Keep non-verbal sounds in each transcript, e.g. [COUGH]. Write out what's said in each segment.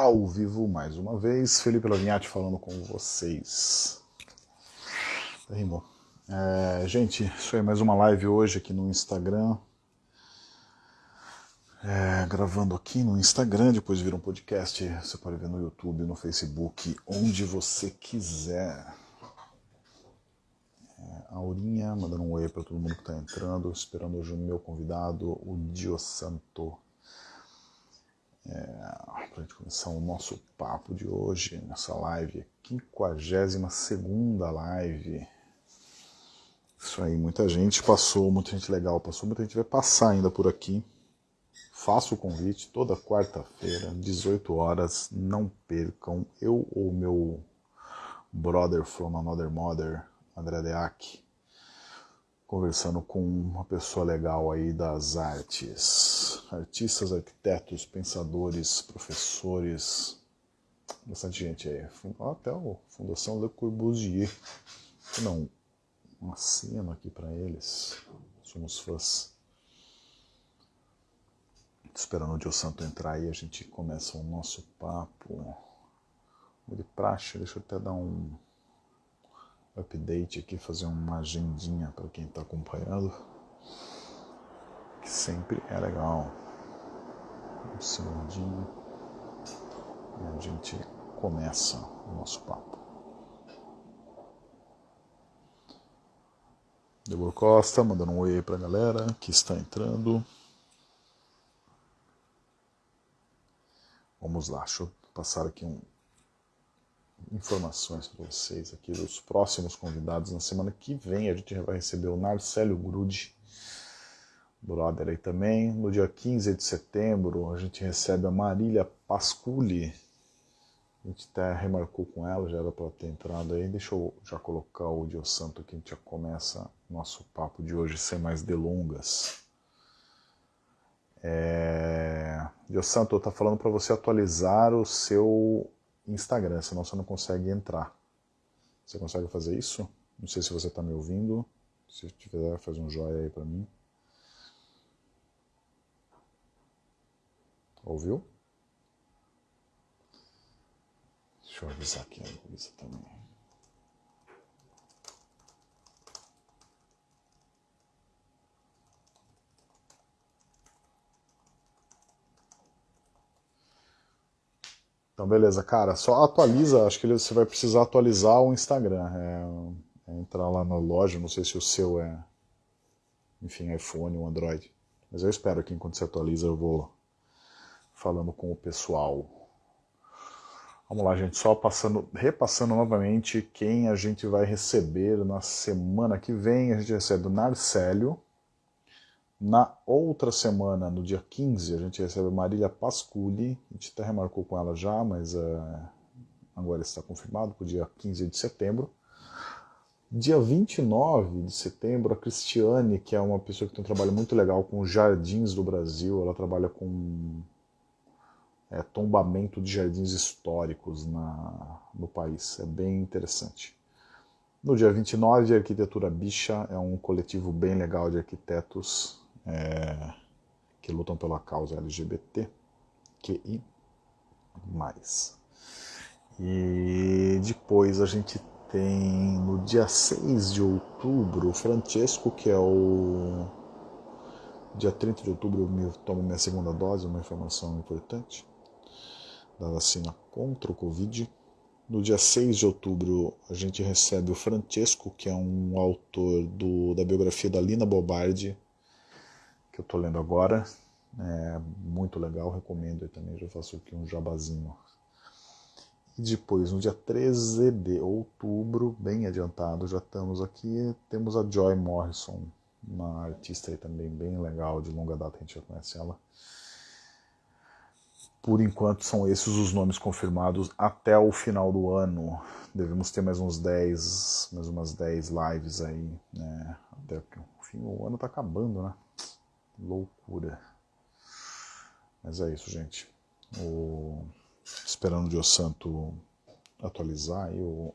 ao vivo mais uma vez. Felipe Lavinhati falando com vocês. Rimou. É, gente, isso aí mais uma live hoje aqui no Instagram. É, gravando aqui no Instagram, depois vira um podcast. Você pode ver no YouTube, no Facebook, onde você quiser. É, Aurinha mandando um oi para todo mundo que está entrando, esperando hoje o meu convidado, o Dio Santo. É, para a gente começar o nosso papo de hoje, nessa live, 52 live. Isso aí, muita gente passou, muita gente legal passou, muita gente vai passar ainda por aqui. Faço o convite toda quarta-feira, 18 horas, não percam. Eu ou meu brother from another mother, André Deac, conversando com uma pessoa legal aí das artes. Artistas, arquitetos, pensadores, professores, bastante gente aí. Até a Fundação Le Corbusier. Não, um aceno aqui para eles. Somos fãs. Esperando o Dio Santo entrar aí, a gente começa o nosso papo. De praxe, deixa eu até dar um update aqui, fazer uma agendinha para quem está acompanhando, que sempre é legal. Um segundinho e a gente começa o nosso papo. Débora Costa mandando um oi para a galera que está entrando. Vamos lá, deixa eu passar aqui um, informações para vocês aqui dos próximos convidados. Na semana que vem a gente vai receber o Narcélio Grude, brother aí também. No dia 15 de setembro a gente recebe a Marília Pasculi. A gente até remarcou com ela, já era para ter entrado aí. Deixa eu já colocar o Dio Santo aqui, a gente já começa nosso papo de hoje sem mais delongas. É... Dio Santo, está falando para você atualizar o seu Instagram, senão você não consegue entrar. Você consegue fazer isso? Não sei se você está me ouvindo. Se tiver, faz um joia aí para mim. Ouviu? Deixa eu avisar aqui a Luísa também. Então, beleza, cara. Só atualiza, acho que você vai precisar atualizar o Instagram. É, é entrar lá na loja, não sei se o seu é, enfim, iPhone ou Android. Mas eu espero que enquanto você atualiza eu vou falando com o pessoal. Vamos lá, gente, só passando, repassando novamente quem a gente vai receber na semana que vem. A gente recebe o Narcélio, na outra semana, no dia 15, a gente recebe Marília Pasculi, a gente até remarcou com ela já, mas uh, agora está confirmado para o dia 15 de setembro. Dia 29 de setembro, a Cristiane, que é uma pessoa que tem um trabalho muito legal com jardins do Brasil, ela trabalha com é, tombamento de jardins históricos na, no país, é bem interessante. No dia 29, a Arquitetura Bicha é um coletivo bem legal de arquitetos é, que lutam pela causa LGBT, QI+. E depois a gente tem no dia 6 de outubro o Francesco, que é o. Dia 30 de outubro eu me, tomo minha segunda dose, uma informação importante, da vacina contra o Covid. No dia 6 de outubro a gente recebe o Francesco, que é um autor do, da biografia da Lina Bobardi, que eu estou lendo agora. É muito legal, recomendo também, já faço aqui um jabazinho. E depois, no dia 13 de outubro, bem adiantado, já estamos aqui, temos a Joy Morrison, uma artista aí também bem legal, de longa data a gente já conhece ela. Por enquanto são esses os nomes confirmados até o final do ano. Devemos ter mais uns 10, mais umas 10 lives aí, né? Até o fim, o ano está acabando, né? Loucura. Mas é isso, gente. O... Esperando o Dio Santo atualizar aí o,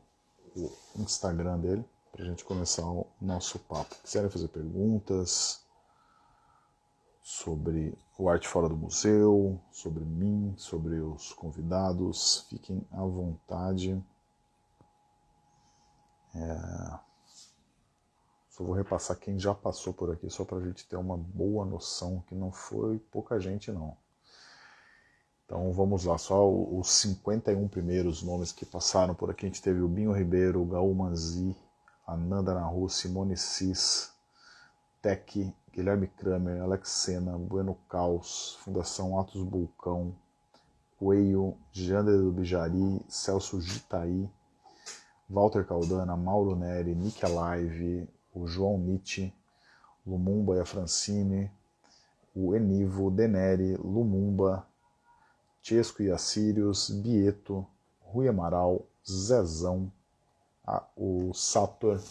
o Instagram dele para a gente começar o nosso papo. Quiserem fazer perguntas, sobre o Arte Fora do Museu, sobre mim, sobre os convidados. Fiquem à vontade. É... Só vou repassar quem já passou por aqui, só para a gente ter uma boa noção, que não foi pouca gente não. Então vamos lá, só os 51 primeiros nomes que passaram por aqui. A gente teve o Binho Ribeiro, o Gaú Manzi, Ananda Nahu, Simone Cis, Tec, Guilherme Kramer, Alex Sena, Bueno Caos, Fundação Atos Bulcão, Coelho, Jander do Bijari, Celso Gitaí, Walter Caldana, Mauro Neri, Nick Alive, o João Nietzsche, Lumumba e a Francine, o Enivo, Deneri, Lumumba, Chesco e Assírios, Bieto, Rui Amaral, Zezão, a, o Sator,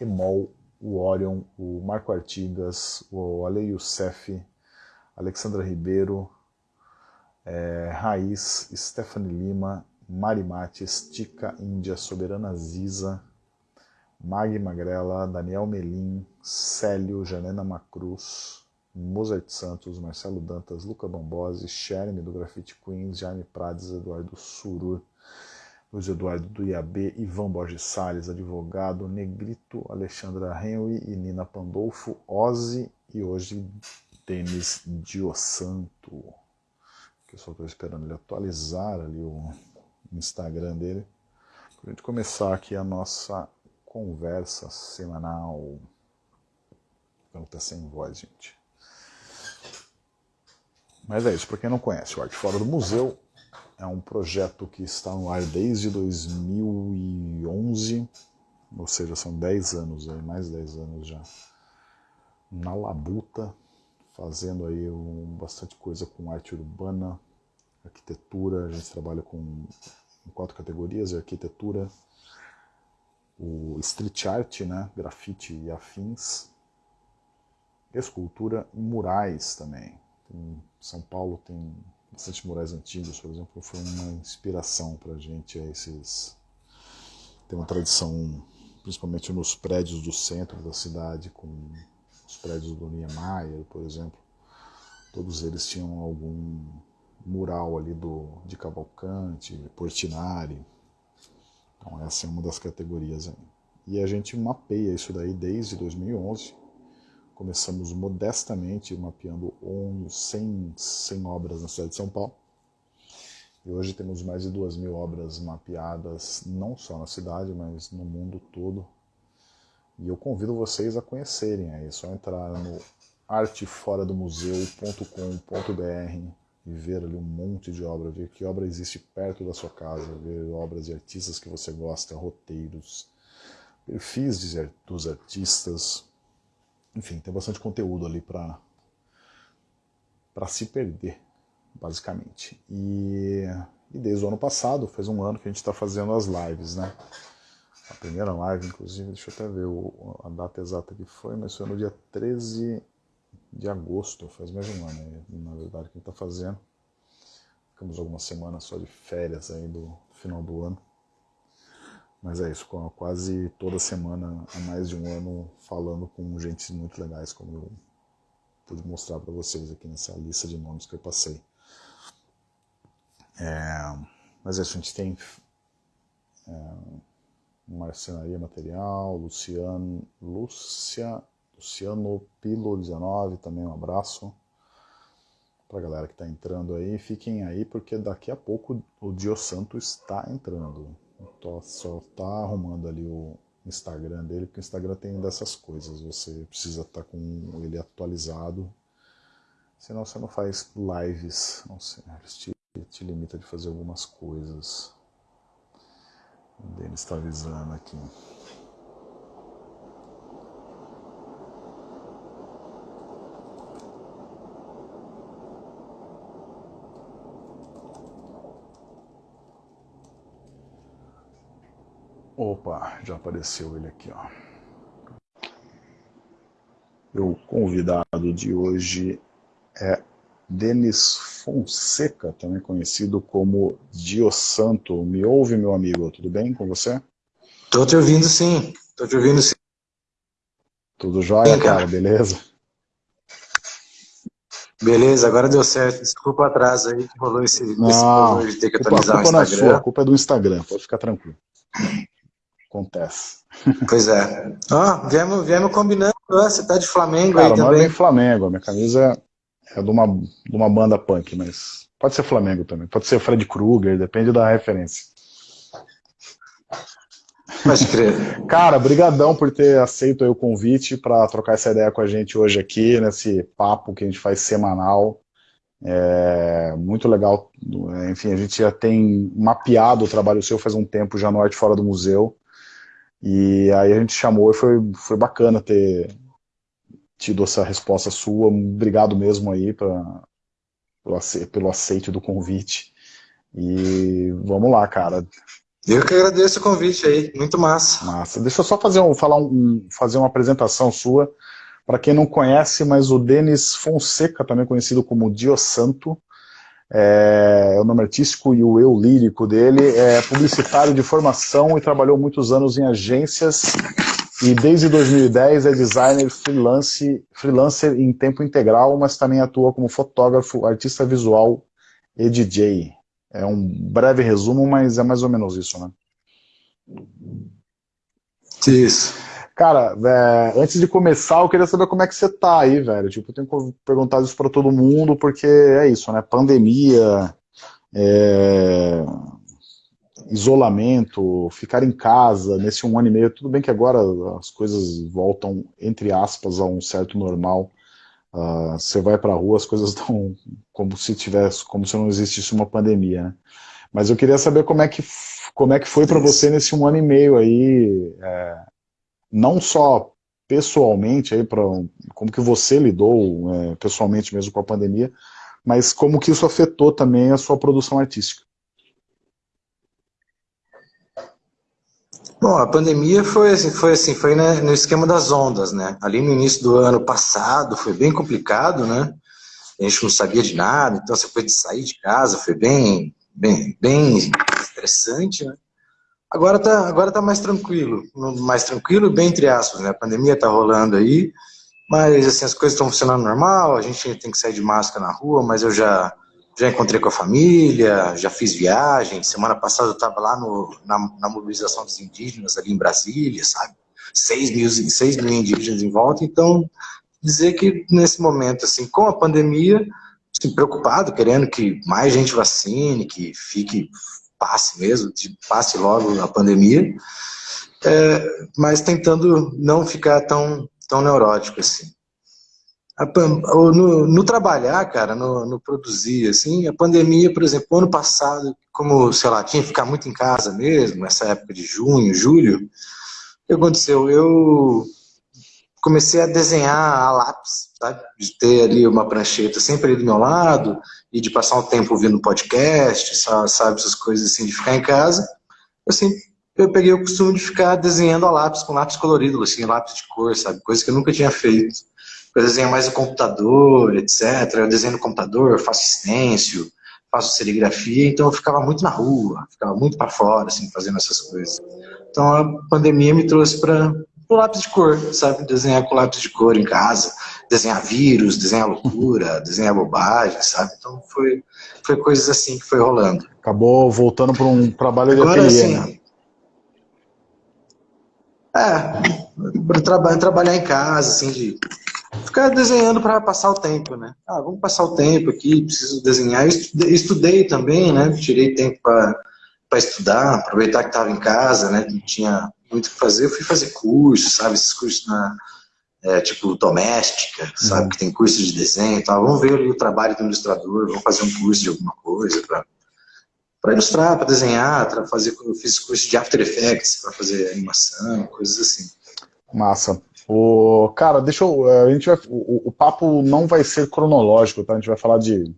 Emol, o Orion, o Marco Artigas, o Ale Youssef, Alexandra Ribeiro, é, Raiz, Stephanie Lima, Mari Mates, Tica Índia, Soberana Ziza, Mag Magrela, Daniel Melim, Célio, Janena Macruz, Mozart Santos, Marcelo Dantas, Luca Bombosi, Sherme do Graffiti Queens, Jaime Prades, Eduardo Surur, Luiz Eduardo do IAB, Ivan Borges Salles, advogado, Negrito, Alexandra Henry e Nina Pandolfo, Ozzy e hoje Denis Diosanto. Que eu só estou esperando ele atualizar ali o Instagram dele. Para a gente começar aqui a nossa conversa semanal. Ficando tá sem voz, gente. Mas é isso, para quem não conhece, o Arte Fora do Museu é um projeto que está no ar desde 2011, ou seja, são 10 anos, aí, mais 10 anos já, na labuta, fazendo aí um, bastante coisa com arte urbana, arquitetura, a gente trabalha com em quatro categorias, arquitetura, o street art, né, grafite e afins, escultura e murais também. Em São Paulo tem bastante murais antigos, por exemplo, foi uma inspiração para a gente. Esses... Tem uma tradição, principalmente nos prédios do centro da cidade, com os prédios do Niemeyer, por exemplo. Todos eles tinham algum mural ali do, de Cavalcante, Portinari. Então essa é uma das categorias aí. E a gente mapeia isso daí desde 2011 Começamos modestamente mapeando 100, 100 obras na cidade de São Paulo. E hoje temos mais de 2 mil obras mapeadas, não só na cidade, mas no mundo todo. E eu convido vocês a conhecerem aí, é só entrar no arteforadomuseu.com.br e ver ali um monte de obra, ver que obra existe perto da sua casa, ver obras de artistas que você gosta, roteiros, perfis dos artistas, enfim, tem bastante conteúdo ali para para se perder, basicamente. E, e, desde o ano passado, faz um ano que a gente está fazendo as lives, né? A primeira live, inclusive, deixa eu até ver o, a data exata que foi, mas foi no dia 13 de agosto, faz mais de um ano, na verdade, que está fazendo. Ficamos algumas semanas só de férias aí do final do ano. Mas é isso, quase toda semana há mais de um ano falando com gente muito legais, como eu pude mostrar para vocês aqui nessa lista de nomes que eu passei. É, mas é isso, a gente tem é, Marcenaria Material, Luciano, Lúcia, Luciano Pilo 19, também um abraço para a galera que está entrando aí. Fiquem aí porque daqui a pouco o Dio Santo está entrando. Tô, só tá arrumando ali o Instagram dele, porque o Instagram tem dessas coisas, você precisa estar tá com ele atualizado, senão você não faz lives, não sei, te, te limita de fazer algumas coisas. O Denis está avisando aqui. Opa, já apareceu ele aqui, ó. O convidado de hoje é Denis Fonseca, também conhecido como Diosanto. Me ouve, meu amigo? Tudo bem com você? Tô te ouvindo sim, tô te ouvindo sim. Tudo jóia, cara. cara, beleza? Beleza, agora deu certo. Desculpa o atraso aí que rolou esse, não, esse de ter que atualizar culpa, a culpa o Instagram. Não é sua, a culpa é do Instagram, pode ficar tranquilo. Acontece. Pois é. Ó, oh, viemos, viemos combinando, você tá de Flamengo Cara, aí também. Não é Flamengo, a minha camisa é de uma, de uma banda punk, mas pode ser Flamengo também, pode ser Fred Krueger, depende da referência. Pode crer. [LAUGHS] Cara, brigadão por ter aceito o convite para trocar essa ideia com a gente hoje aqui, nesse papo que a gente faz semanal. É muito legal, enfim, a gente já tem mapeado o trabalho seu faz um tempo já no Arte Fora do Museu, e aí a gente chamou e foi, foi bacana ter tido essa resposta sua, obrigado mesmo aí pra, pelo, pelo aceite do convite, e vamos lá, cara, eu que agradeço o convite aí, muito massa. Massa. Deixa eu só fazer, um, falar um, fazer uma apresentação sua. Para quem não conhece, mas o Denis Fonseca, também conhecido como Dio Santo, é, o nome artístico e o eu lírico dele, é publicitário de formação e trabalhou muitos anos em agências e desde 2010 é designer freelance, freelancer em tempo integral, mas também atua como fotógrafo, artista visual e DJ. É um breve resumo, mas é mais ou menos isso, né? Isso. Cara, é, antes de começar, eu queria saber como é que você tá aí, velho. Tipo, eu tenho que perguntar isso para todo mundo, porque é isso, né? Pandemia, é... isolamento, ficar em casa nesse um ano e meio. Tudo bem que agora as coisas voltam, entre aspas, a um certo normal. Uh, você vai para a rua, as coisas [LAUGHS] estão como se tivesse, como se não existisse uma pandemia, né? Mas eu queria saber como é que, como é que foi para você nesse um ano e meio aí, é, não só pessoalmente, aí pra, como que você lidou é, pessoalmente mesmo com a pandemia, mas como que isso afetou também a sua produção artística. Bom, a pandemia foi assim, foi assim, foi né, no esquema das ondas, né? Ali no início do ano passado foi bem complicado, né? A gente não sabia de nada, então essa coisa de sair de casa foi bem, bem, bem estressante, né? Agora tá, agora tá mais tranquilo, mais tranquilo, bem entre aspas, né? A pandemia tá rolando aí, mas assim, as coisas estão funcionando normal, a gente tem que sair de máscara na rua, mas eu já já encontrei com a família, já fiz viagem. Semana passada eu estava lá no, na, na, mobilização dos indígenas ali em Brasília, sabe? 6 mil, 6 mil indígenas em volta. Então, dizer que nesse momento, assim, com a pandemia, assim, preocupado, querendo que mais gente vacine, que fique, passe mesmo, passe logo a pandemia, é, mas tentando não ficar tão, tão neurótico assim no, no, trabalhar, cara, no, no, produzir, assim, a pandemia, por exemplo, ano passado, como, sei lá, tinha que ficar muito em casa mesmo, nessa época de junho, julho, o que aconteceu? Eu comecei a desenhar a lápis, sabe? De ter ali uma prancheta sempre ali do meu lado, e de passar um tempo ouvindo podcast, sabe, essas coisas assim, de ficar em casa, assim, eu peguei o costume de ficar desenhando a lápis, com lápis colorido, assim, lápis de cor, sabe, coisa que eu nunca tinha feito eu desenho mais no computador, etc. Eu desenho no computador, faço stencil, faço serigrafia, então eu ficava muito na rua, ficava muito para fora, assim, fazendo essas coisas. Então a pandemia me trouxe para o lápis de cor, sabe? Desenhar com lápis de cor em casa, desenhar vírus, desenhar loucura, [LAUGHS] desenhar bobagem, sabe? Então foi, foi coisas assim que foi rolando. Acabou voltando para um trabalho de Agora, ateliê, assim, né? É, para tra trabalhar em casa, assim, de ficar desenhando para passar o tempo, né? Ah, vamos passar o tempo aqui, preciso desenhar. Eu estudei, estudei também, né? Tirei tempo para estudar, aproveitar que estava em casa, né? Não tinha muito o que fazer. Eu fui fazer cursos, sabe? Esses cursos na, é, tipo doméstica, sabe? Uhum. Que tem curso de desenho e tal. Vamos ver ali o trabalho do ilustrador, vamos fazer um curso de alguma coisa para ilustrar, para desenhar, para fazer, eu fiz curso de After Effects para fazer animação, coisas assim. Massa. O, cara, deixa eu. Eh, a gente vai, o, o, papo não vai ser cronológico, tá? A gente vai falar de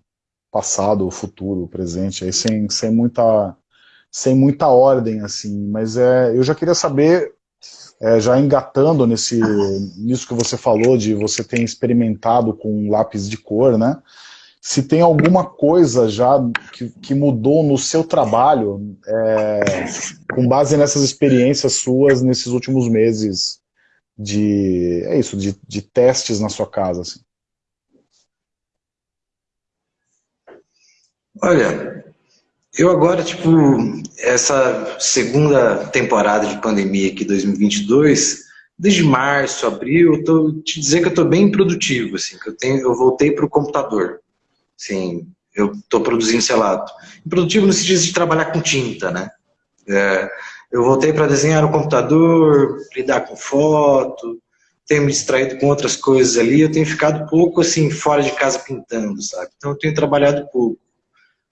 passado, futuro, presente, aí sem, sem, muita, sem muita ordem, assim. Mas é, eu já queria saber, é, já engatando nesse, nisso que você falou, de você ter experimentado com lápis de cor, né? Se tem alguma coisa já que, que mudou no seu trabalho, é, com base nessas experiências suas nesses últimos meses de é isso, de, de testes na sua casa? Assim? Olha, eu agora, tipo, essa segunda temporada de pandemia aqui, 2022, desde março, abril, eu tô te dizer que eu tô bem produtivo, assim, que eu tenho, eu voltei para o computador, assim, eu tô produzindo, sei lá, produtivo no sentido de trabalhar com tinta, né? É, eu voltei para desenhar no computador, lidar com foto, tenho me distraído com outras coisas ali, eu tenho ficado pouco assim fora de casa pintando, sabe? Então eu tenho trabalhado pouco.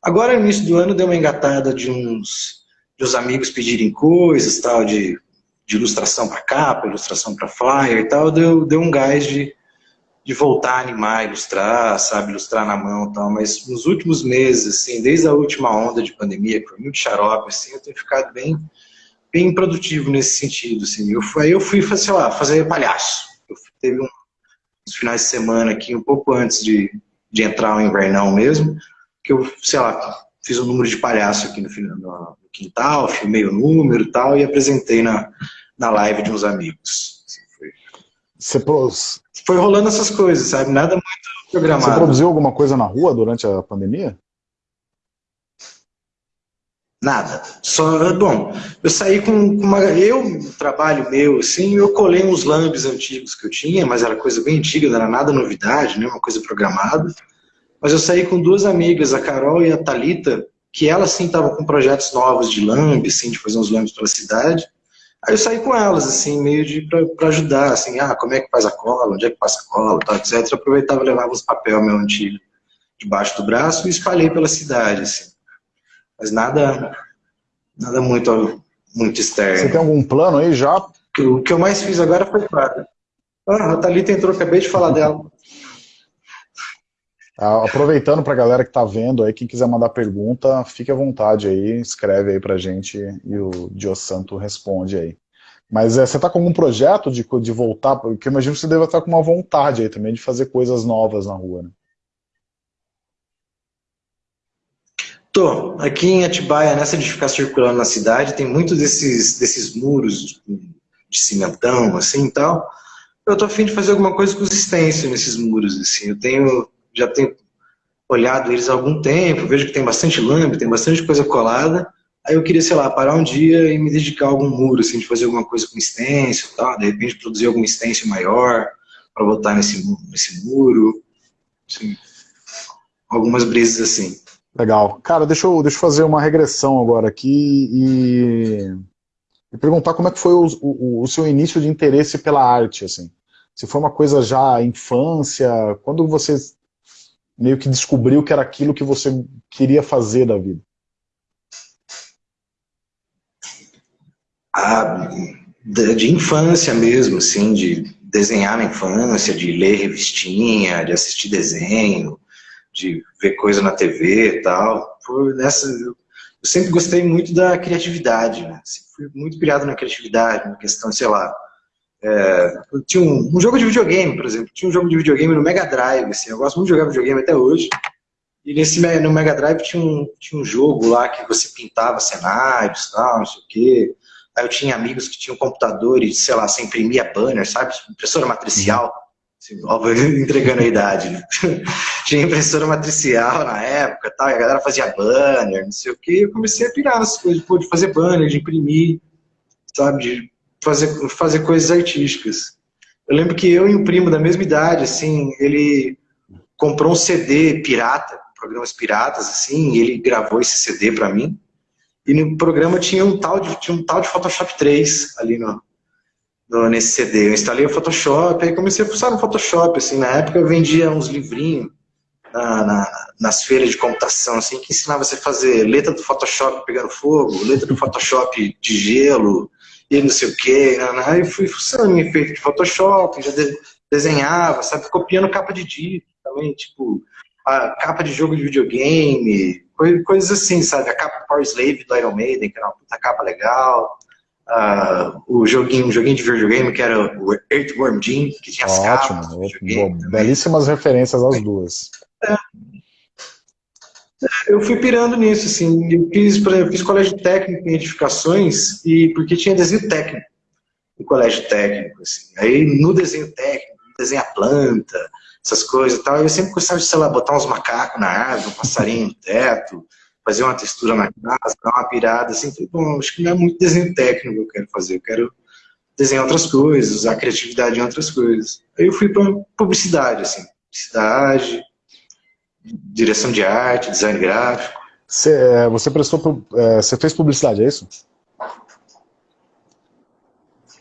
Agora, no início do ano, deu uma engatada de uns, de uns amigos pedirem coisas, tal, de, de ilustração para capa, ilustração para flyer e tal, deu, deu um gás de, de voltar a animar, ilustrar, sabe, ilustrar na mão e tal, mas nos últimos meses, assim, desde a última onda de pandemia, que foi muito xarope, assim, eu tenho ficado bem, bem produtivo nesse sentido, assim, eu, aí eu fui, sei lá, fazer palhaço, eu teve um, uns finais de semana aqui, um pouco antes de, de entrar o invernão mesmo, que eu, sei lá, fiz um número de palhaço aqui no, no quintal, filmei o número e tal, e apresentei na, na live de uns amigos. Assim, foi. Você pros... Foi rolando essas coisas, sabe? Nada muito programado. Você produziu alguma coisa na rua durante a pandemia? Nada. Só, bom, eu saí com uma. Eu, trabalho meu, assim, eu colei uns lambes antigos que eu tinha, mas era coisa bem antiga, não era nada novidade, né? Uma coisa programada. Mas eu saí com duas amigas, a Carol e a Talita, que elas sim estavam com projetos novos de lambe, assim, de fazer uns lambes pela cidade. Aí eu saí com elas, assim, meio de para ajudar, assim, ah, como é que faz a cola, onde é que passa a cola, tal, etc. Eu aproveitava e levava uns papel meu antigo debaixo do braço e espalhei pela cidade, assim. Mas nada, nada muito, muito externo. Você tem algum plano aí já? O que eu mais fiz agora foi claro. Ah, a Thalita entrou, acabei de falar dela. Ah, aproveitando para a galera que está vendo aí, quem quiser mandar pergunta, fique à vontade aí, escreve aí para gente e o Dio Santo responde aí. Mas é, você está com algum projeto de, de voltar? Porque imagino que você deve estar com uma vontade aí também de fazer coisas novas na rua, né? Tô. Aqui em Atibaia, nessa de ficar circulando na cidade, tem muitos desses, desses muros de cimentão, assim e tal. Eu tô afim de fazer alguma coisa consistência nesses muros, assim. Eu tenho já tenho olhado eles há algum tempo, vejo que tem bastante lambe, tem bastante coisa colada, aí eu queria, sei lá, parar um dia e me dedicar a algum muro, assim, de fazer alguma coisa com stencil e tal, de repente produzir algum stencil maior para botar nesse, nesse muro, assim, algumas brisas assim. Legal. Cara, deixa eu, deixa eu fazer uma regressão agora aqui e, e perguntar como é que foi o, o, o seu início de interesse pela arte, assim. Se foi uma coisa já infância, quando você meio que descobriu que era aquilo que você queria fazer da vida? Ah, de infância mesmo, assim, de desenhar na infância, de ler revistinha, de assistir desenho, de ver coisa na TV e tal. Por nessa, eu sempre gostei muito da criatividade, né? fui muito criado na criatividade, na questão, sei lá, é, tinha um, um, jogo de videogame, por exemplo, tinha um jogo de videogame no Mega Drive, assim, eu gosto muito de jogar videogame até hoje, e nesse, no Mega Drive tinha um, tinha um jogo lá que você pintava cenários, tal, não sei o quê, aí eu tinha amigos que tinham computador e, sei lá, você imprimia banner, sabe, impressora matricial, assim, óbvio, [LAUGHS] entregando a idade, né? [LAUGHS] tinha impressora matricial na época, tal, e a galera fazia banner, não sei o quê, eu comecei a pirar nessas coisas, de fazer banner, de imprimir, sabe, de fazer, fazer coisas artísticas. Eu lembro que eu e um primo da mesma idade, assim, ele comprou um CD pirata, programas piratas, assim, e ele gravou esse CD para mim. E no programa tinha um tal de, tinha um tal de Photoshop 3 ali no, no, nesse CD. Eu instalei o Photoshop, aí comecei a fuçar no Photoshop, assim, na época eu vendia uns livrinhos na, na, nas feiras de computação, assim, que ensinava você a fazer letra do Photoshop pegando fogo, letra do Photoshop de gelo, e não sei o quê. Né, né? Aí fui funcionando em efeito de Photoshop, já de, desenhava, sabe? Copiando capa de disco também, tipo, a capa de jogo de videogame, coisas assim, sabe? A capa Power Slave do Iron Maiden, que era uma puta capa legal. Uh, o joguinho, um joguinho de videogame que era o Earthworm Jim, que tinha as Ótimo, capas. Ótimo, belíssimas referências às duas. É. Eu fui pirando nisso, assim, eu fiz, eu fiz colégio técnico em edificações, e porque tinha desenho técnico no colégio técnico, assim. Aí no desenho técnico, desenha planta, essas coisas e tal. Eu sempre gostava de, sei lá, botar uns macacos na árvore, um passarinho no teto, fazer uma textura na casa, dar uma pirada, assim. Bom, acho que não é muito desenho técnico que eu quero fazer, eu quero desenhar outras coisas, usar criatividade em outras coisas. Aí eu fui para publicidade, assim, publicidade, direção de arte, design gráfico. Você, é, você prestou, é, você fez publicidade, é isso?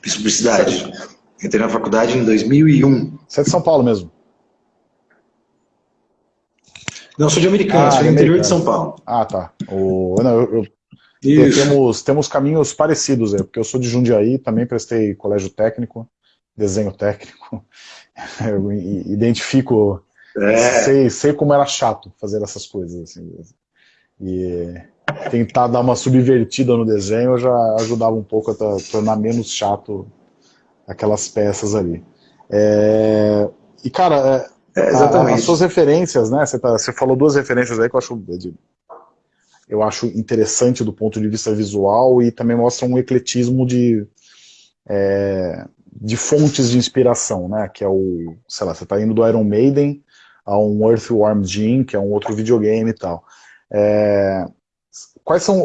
Fiz publicidade. Entrei na faculdade em 2001. Você é de São Paulo mesmo? Não, sou de Americana, ah, sou do interior de São Paulo. Ah, tá. O, não, eu, eu, temos, temos caminhos parecidos, é, porque eu sou de Jundiaí, também prestei colégio técnico, desenho técnico, [LAUGHS] eu identifico, é. sei, sei como era chato fazer essas coisas, assim, e tentar dar uma subvertida no desenho já ajudava um pouco a tornar menos chato aquelas peças ali. É, e, cara, é, é as suas referências, né? Você, tá, você, falou duas referências aí que eu acho, eu acho interessante do ponto de vista visual e também mostra um ecletismo de, é, de fontes de inspiração, né? Que é o, sei lá, você está indo do Iron Maiden a um Earthworm Jim, que é um outro videogame e tal. É, quais são...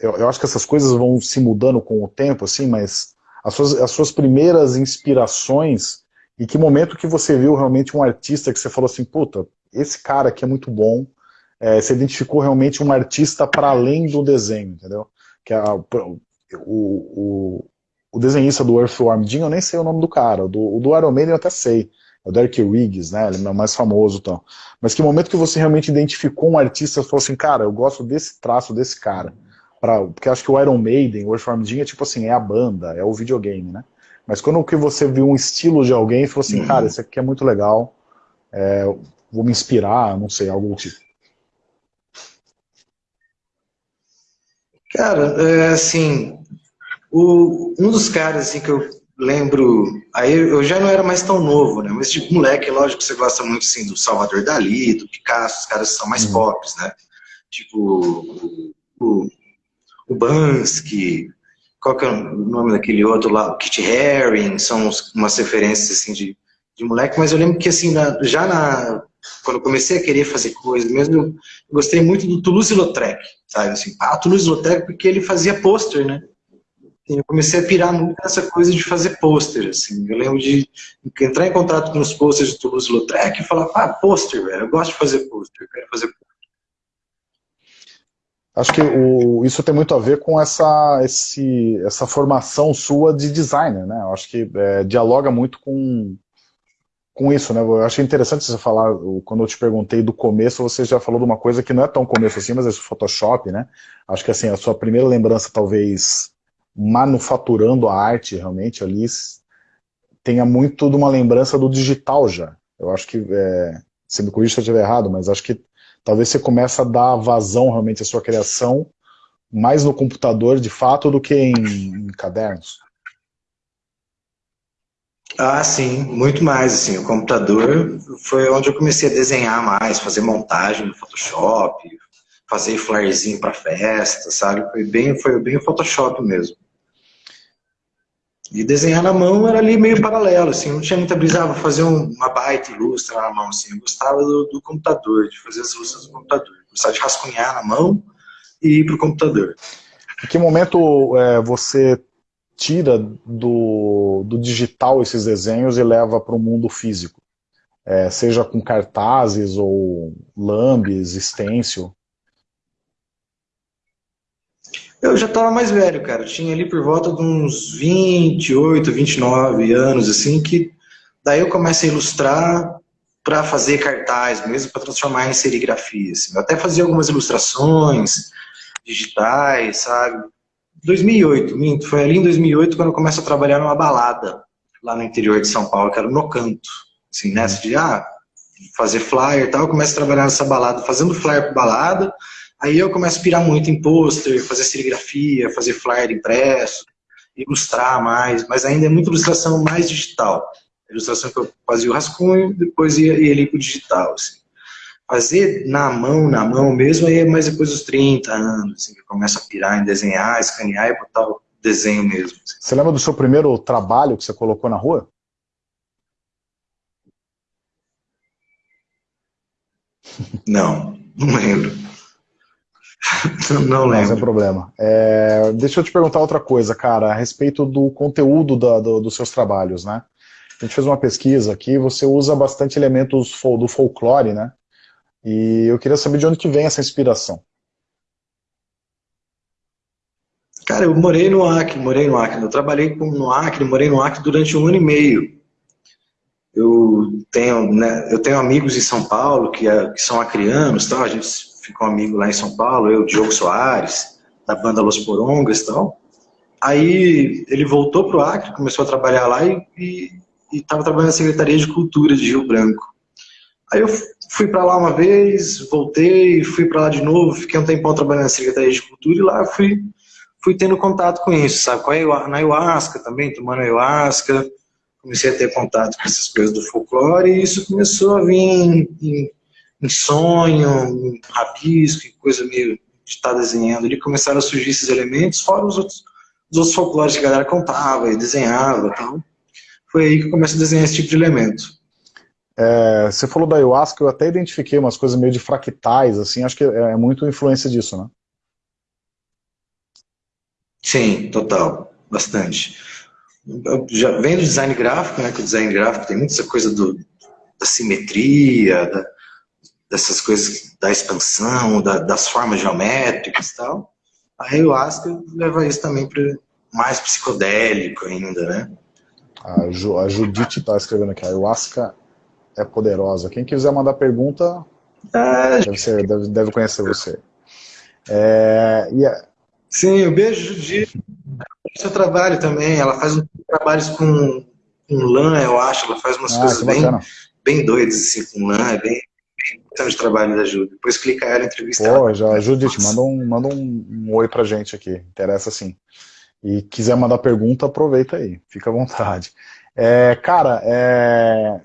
Eu, eu, acho que essas coisas vão se mudando com o tempo, assim, mas as suas, as suas primeiras inspirações, e que momento que você viu realmente um artista que você falou assim, puta, esse cara aqui é muito bom, é, você identificou realmente um artista para além do desenho, entendeu? Que a, o, o, o desenhista do Earthworm Jim, eu nem sei o nome do cara, do, do Iron Maiden eu até sei, é o Derek Riggs, né, ele é o mais famoso então. Mas que momento que você realmente identificou um artista e falou assim, cara, eu gosto desse traço desse cara. Pra, porque acho que o Iron Maiden, o Earthworm Jim é tipo assim, é a banda, é o videogame, né? Mas quando que você viu um estilo de alguém e falou assim, cara, esse aqui é muito legal, é, vou me inspirar, não sei, algo do tipo. Cara, é, assim, o, um dos caras assim, que eu lembro, aí eu já não era mais tão novo, né? Mas tipo, moleque, lógico que você gosta muito assim, do Salvador Dali, do Picasso, os caras são mais uhum. pop, né? Tipo, o, o, o Bansky, qual que é o nome daquele outro lá, o Kit Haring, são umas referências assim de, de moleque, mas eu lembro que assim, na, já na, quando eu comecei a querer fazer coisas, mesmo eu gostei muito do Toulouse-Lautrec, sabe, assim, ah, Toulouse-Lautrec porque ele fazia pôster, né, eu comecei a pirar muito nessa coisa de fazer pôster, assim. Eu lembro de entrar em contato com os pôsteres de Toulouse-Lautrec e falar, ah, pôster, velho, eu gosto de fazer pôster, quero fazer pôster. Acho que o, isso tem muito a ver com essa, esse, essa formação sua de designer, né? Eu acho que é, dialoga muito com, com isso, né? Eu achei interessante você falar, quando eu te perguntei do começo, você já falou de uma coisa que não é tão começo assim, mas é Photoshop, né? Acho que assim, a sua primeira lembrança talvez manufaturando a arte realmente ali tenha muito de uma lembrança do digital já. Eu acho que, é, se me corrija se eu estiver errado, mas acho que talvez você comece a dar vazão realmente à sua criação mais no computador de fato do que em, em cadernos. Ah, sim, muito mais, assim, o computador foi onde eu comecei a desenhar mais, fazer montagem no Photoshop, fazer flyerzinho para festa, sabe? Foi bem, foi bem o Photoshop mesmo. E desenhar na mão era ali meio paralelo, assim, não tinha muita brisa, ah, vou fazer uma baita ilustra na mão, assim, eu gostava do, do computador, de fazer as ilustras no computador, gostava de rascunhar na mão e ir pro computador. Em que momento é, você tira do, do digital esses desenhos e leva para o mundo físico? É, seja com cartazes ou lambes, stencil? Eu já estava mais velho, cara. Tinha ali por volta de uns 28, 29 anos, assim, que daí eu comecei a ilustrar para fazer cartaz mesmo, para transformar em serigrafia. Assim. Eu até fazia algumas ilustrações digitais, sabe? 2008, minto, foi ali em 2008 quando eu começo a trabalhar numa balada lá no interior de São Paulo, que era no Canto. Assim, nessa de, ah, fazer flyer e tal, eu começo a trabalhar nessa balada, fazendo flyer para balada, Aí eu começo a pirar muito em pôster, fazer serigrafia, fazer flyer impresso, ilustrar mais, mas ainda é muita ilustração mais digital. A ilustração que eu fazia o rascunho, depois ia, ia ali para o digital. Assim. Fazer na mão, na mão mesmo, aí é mais depois dos 30 anos, assim, que eu começo a pirar em desenhar, escanear e botar o desenho mesmo. Assim. Você lembra do seu primeiro trabalho que você colocou na rua? Não, não lembro. [LAUGHS] não lembro. Não tem problema. É, deixa eu te perguntar outra coisa, cara, a respeito do conteúdo da, do, dos seus trabalhos, né? A gente fez uma pesquisa aqui, você usa bastante elementos do folclore, né? E eu queria saber de onde que vem essa inspiração. Cara, eu morei no Acre, morei no Acre. Eu trabalhei no Acre, morei no Acre durante um ano e meio. Eu tenho, né, eu tenho amigos em São Paulo que, é, que são acrianos, tal. a gente ficou amigo lá em São Paulo, eu, Diogo Soares, da banda Los Porongas e tal. Aí ele voltou para o Acre, começou a trabalhar lá e estava trabalhando na Secretaria de Cultura de Rio Branco. Aí eu fui para lá uma vez, voltei, fui para lá de novo, fiquei um tempão trabalhando na Secretaria de Cultura e lá fui, fui tendo contato com isso, sabe? Com na ayahuasca também, tomando ayahuasca, comecei a ter contato com essas coisas do folclore e isso começou a vir em, em, em sonho, em rabisco, em coisa meio de estar tá desenhando ali, começaram a surgir esses elementos, fora os outros, os outros folclores que a galera contava e desenhava e tal. Foi aí que eu comecei a desenhar esse tipo de elemento. É, você falou da ayahuasca, eu até identifiquei umas coisas meio de fractais, assim, acho que é, é muito influência disso, né? Sim, total, bastante. Eu já vem do design gráfico, né, que o design gráfico tem muita coisa do, da simetria, da, dessas coisas da expansão, da, das formas geométricas e tal. A ayahuasca leva isso também para mais psicodélico ainda, né? A, Ju, a Judite está escrevendo aqui, a ayahuasca é poderosa. Quem quiser mandar pergunta, ah, deve, ser, deve, deve, conhecer você. É. Sim, um beijo, Judite. Seu trabalho também, ela faz um trabalhos com, com lã, eu acho, ela faz umas ah, coisas bem, bem doidas assim, com lã, é bem, importante o trabalho da Judite. Depois clica ela, entrevista Pô, já, Judite, manda um, manda um, um oi pra gente aqui, interessa sim. E quiser mandar pergunta, aproveita aí, fica à vontade. É, cara, é,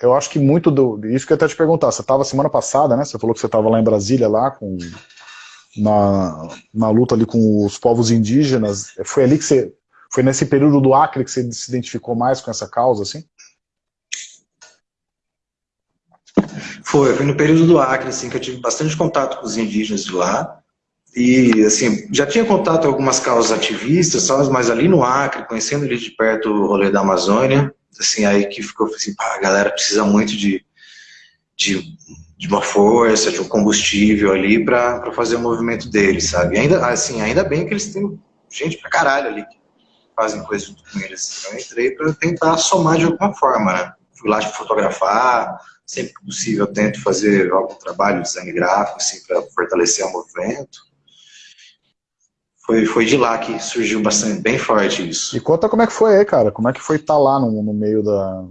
eu acho que muito do. Isso que eu até te perguntar, você estava semana passada, né? Você falou que você estava lá em Brasília, lá com. Na, na luta ali com os povos indígenas. Foi ali que você. Foi nesse período do Acre que você se identificou mais com essa causa, assim? Foi, foi no período do Acre, assim, que eu tive bastante contato com os indígenas de lá. E, assim, já tinha contato com algumas causas ativistas, mas ali no Acre, conhecendo ali de perto o rolê da Amazônia, assim, aí que ficou assim, pá, a galera precisa muito de, de, de, uma força, de um combustível ali para fazer o movimento deles, sabe? E ainda, assim, ainda bem que eles têm gente pra caralho ali que fazem coisas junto com eles. Então eu entrei para tentar somar de alguma forma, né? Fui lá fotografar, sempre que possível tento fazer algum trabalho de design gráfico, assim, para fortalecer o movimento foi, foi de lá que surgiu bastante, bem forte isso. E conta como é que foi aí, cara, como é que foi estar tá lá no, no meio da...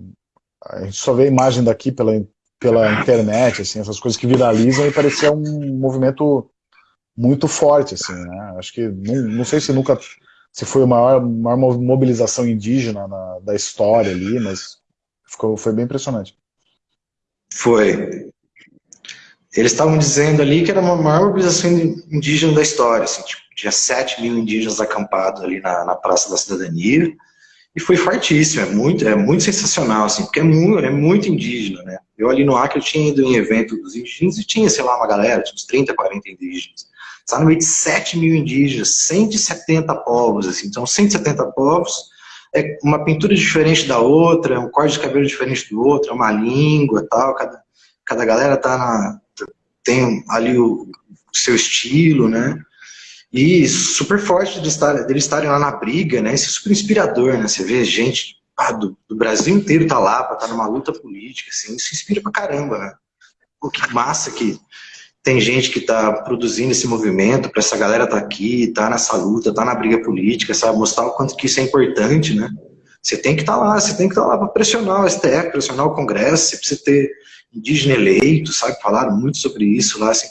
A gente só vê a imagem daqui pela, pela internet, assim, essas coisas que viralizam e parecia um movimento muito forte, assim, né? Acho que, não, não sei se nunca, se foi a maior, maior mobilização indígena na, da história ali, mas ficou, foi bem impressionante. Foi. Eles estavam dizendo ali que era a maior mobilização indígena da história, assim, tipo, tinha 7 mil indígenas acampados ali na, na Praça da Cidadania, e foi fortíssimo, é muito, é muito sensacional, assim, porque é muito, é muito indígena, né? Eu ali no Acre, eu tinha ido em evento dos indígenas e tinha, sei lá, uma galera, tinha uns 30, 40 indígenas. Está no meio de 7 mil indígenas, 170 povos, assim, então 170 povos, é uma pintura diferente da outra, um corte de cabelo diferente do outro, é uma língua tal, cada, cada galera tá na, tem ali o, seu estilo, né? E super forte de estar, deles estarem lá na briga, né? Isso é super inspirador, né? Você vê gente ah, do, do, Brasil inteiro tá lá para estar tá numa luta política, assim, isso inspira pra caramba, né? Pô, que massa que tem gente que tá produzindo esse movimento, para essa galera tá aqui, tá nessa luta, tá na briga política, sabe? Mostrar o quanto que isso é importante, né? Você tem que estar tá lá, você tem que estar tá lá para pressionar o STF, pressionar o Congresso, você precisa ter indígena eleito, sabe? Falaram muito sobre isso lá, assim,